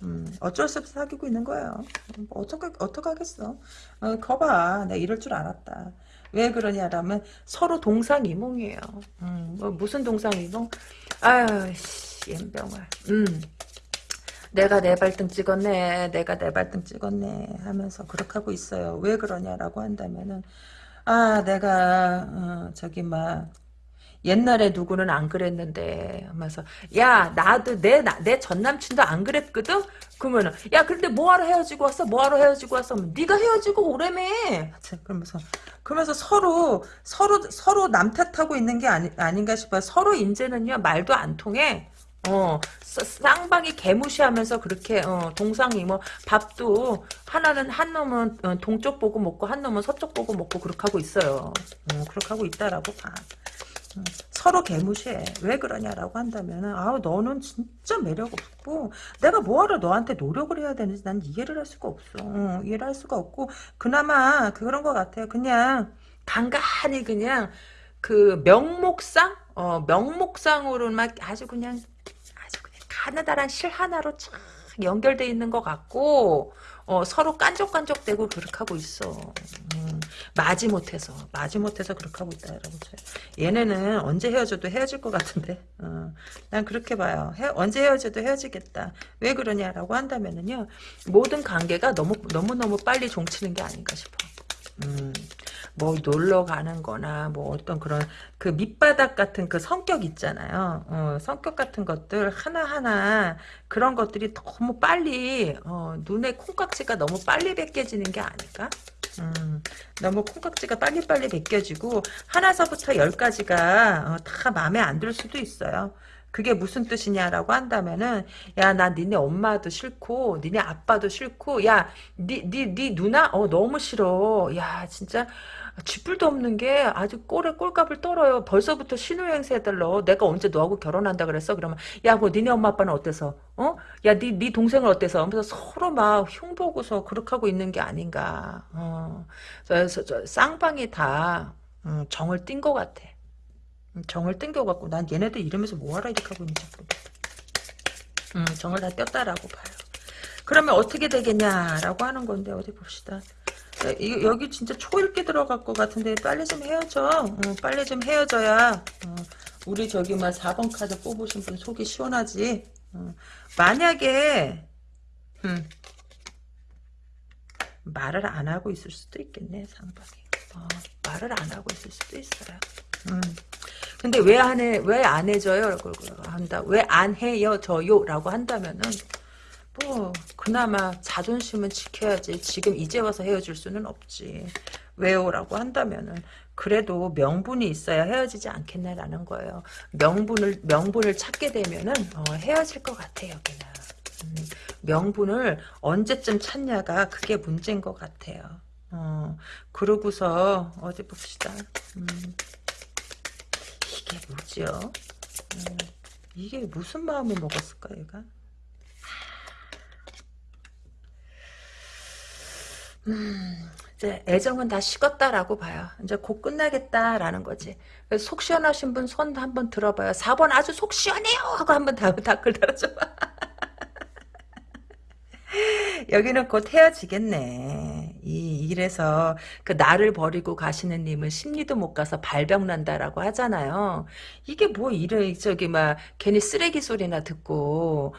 음, 어쩔 수 없이 사귀고 있는 거예요. 뭐 어떡하, 어떡하겠어. 어, 거봐. 내가 이럴 줄 알았다. 왜 그러냐라면 서로 동상이몽이에요. 음, 뭐 무슨 동상이몽? 아유, 씨, 연병아. 음. 내가 내 발등 찍었네. 내가 내 발등 찍었네. 하면서 그렇게 하고 있어요. 왜 그러냐라고 한다면은 아, 내가 어, 저기 막 옛날에 누구는 안 그랬는데 하면서 야 나도 내 내 전 남친도 안 그랬거든? 그러면은 야 근데 뭐하러 헤어지고 왔어? 뭐하러 헤어지고 왔어? 네가 헤어지고 오래매. 그러면서 그러면서 서로 서로 서로 남 탓하고 있는 게 아니, 아닌가 싶어요. 서로 이제는요 말도 안 통해. 어, 쌍방이 개무시하면서 그렇게 어, 동상이 뭐 밥도 하나는 한 놈은 어, 동쪽 보고 먹고 한 놈은 서쪽 보고 먹고 그렇게 하고 있어요. 어, 그렇게 하고 있다라고 봐. 어, 서로 개무시해. 왜 그러냐라고 한다면은 아 너는 진짜 매력 없고 내가 뭐하러 너한테 노력을 해야 되는지 난 이해를 할 수가 없어. 어, 이해를 할 수가 없고 그나마 그런 것 같아요. 그냥 간간히 그냥 그 명목상 어, 명목상으로만 아주 그냥 가느다란 실 하나로 쫙 연결돼 있는 것 같고 어, 서로 깐족깐족대고 그렇게 하고 있어. 음, 마지 못해서 마지 못해서 그렇게 하고 있다 여러분. 얘네는 언제 헤어져도 헤어질 것 같은데 어, 난 그렇게 봐요. 헤, 언제 헤어져도 헤어지겠다. 왜 그러냐라고 한다면은요 모든 관계가 너무 너무 너무 빨리 종치는 게 아닌가 싶어. 음, 뭐 놀러 가는 거나 뭐 어떤 그런 그 밑바닥 같은 그 성격 있잖아요. 어, 성격 같은 것들 하나하나 그런 것들이 너무 빨리 어, 눈에 콩깍지가 너무 빨리 벗겨지는 게 아닐까? 음, 너무 콩깍지가 빨리빨리 벗겨지고 하나서부터 열까지가 어, 다 마음에 안 들 수도 있어요. 그게 무슨 뜻이냐라고 한다면은 야 나 니네 엄마도 싫고 니네 아빠도 싫고 야니니 니 니 누나? 어 너무 싫어. 야 진짜 쥐뿔도 없는 게 아주 꼴에 꼴값을 떨어요. 벌써부터 신우행세 해달러. 내가 언제 너하고 결혼한다 그랬어? 그러면 야뭐 니네 엄마 아빠는 어때서? 어야니니 니 동생을 어때서? 하면서 서로 막 흉보고서 그렇게 하고 있는 게 아닌가. 어. 저 쌍방이 다 음, 정을 띈 것 같아 정을 땡겨갖고 난 얘네들 이러면서 뭐하라 이렇게 하고 있는지 모르겠다. 음, 정을 다 뗐다라고 봐요. 그러면 어떻게 되겠냐라고 하는 건데 어디 봅시다. 이, 여기 진짜 초읽기 들어갈 것 같은데 빨리 좀 헤어져. 어, 빨리 좀 헤어져야 어, 우리 저기 막 4번 카드 뽑으신 분 속이 시원하지. 어, 만약에 음, 말을 안 하고 있을 수도 있겠네 상방이. 어, 말을 안 하고 있을 수도 있어요. 음. 근데 왜 안 해, 왜 안 해줘요? 한다. 왜 안 해요져요? 라고 한다면은, 뭐, 그나마 자존심은 지켜야지. 지금 이제 와서 헤어질 수는 없지. 왜요? 라고 한다면은, 그래도 명분이 있어야 헤어지지 않겠나라는 거예요. 명분을, 명분을 찾게 되면은, 어, 헤어질 것 같아, 여기는. 음, 명분을 언제쯤 찾냐가 그게 문제인 것 같아요. 어, 그러고서, 어디 봅시다. 음. 이게 뭐죠? 음, 이게 무슨 마음을 먹었을까 얘가? 음, 이제 애정은 다 식었다라고 봐요. 이제 곧 끝나겠다라는 거지. 속 시원하신 분 손 한번 들어봐요. 4번 아주 속 시원해요 하고 한번 댓글 달아줘봐. 여기는 곧 헤어지겠네. 이 이래서 그 나를 버리고 가시는 님은 심리도 못 가서 발병 난다라고 하잖아요. 이게 뭐 이래 저기 막 괜히 쓰레기 소리나 듣고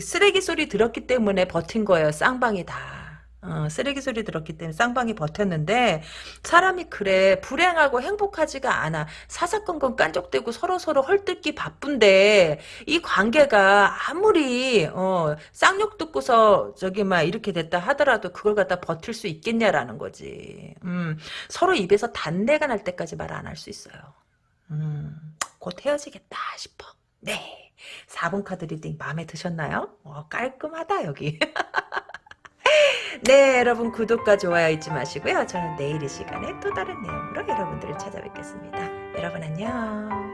쓰레기 소리 들었기 때문에 버틴 거예요. 쌍방이 다. 어, 쓰레기 소리 들었기 때문에 쌍방이 버텼는데 사람이 그래 불행하고 행복하지가 않아. 사사건건 깐족대고 서로서로 헐뜯기 바쁜데 이 관계가 아무리 어, 쌍욕 듣고서 저기 막 이렇게 됐다 하더라도 그걸 갖다 버틸 수 있겠냐라는 거지. 음, 서로 입에서 단내가 날 때까지 말 안 할 수 있어요. 음, 곧 헤어지겠다 싶어. 네. 4번 카드 리딩 마음에 드셨나요? 어, 깔끔하다 여기 네, 여러분 구독과 좋아요 잊지 마시고요. 저는 내일 이 시간에 또 다른 내용으로 여러분들을 찾아뵙겠습니다. 여러분 안녕.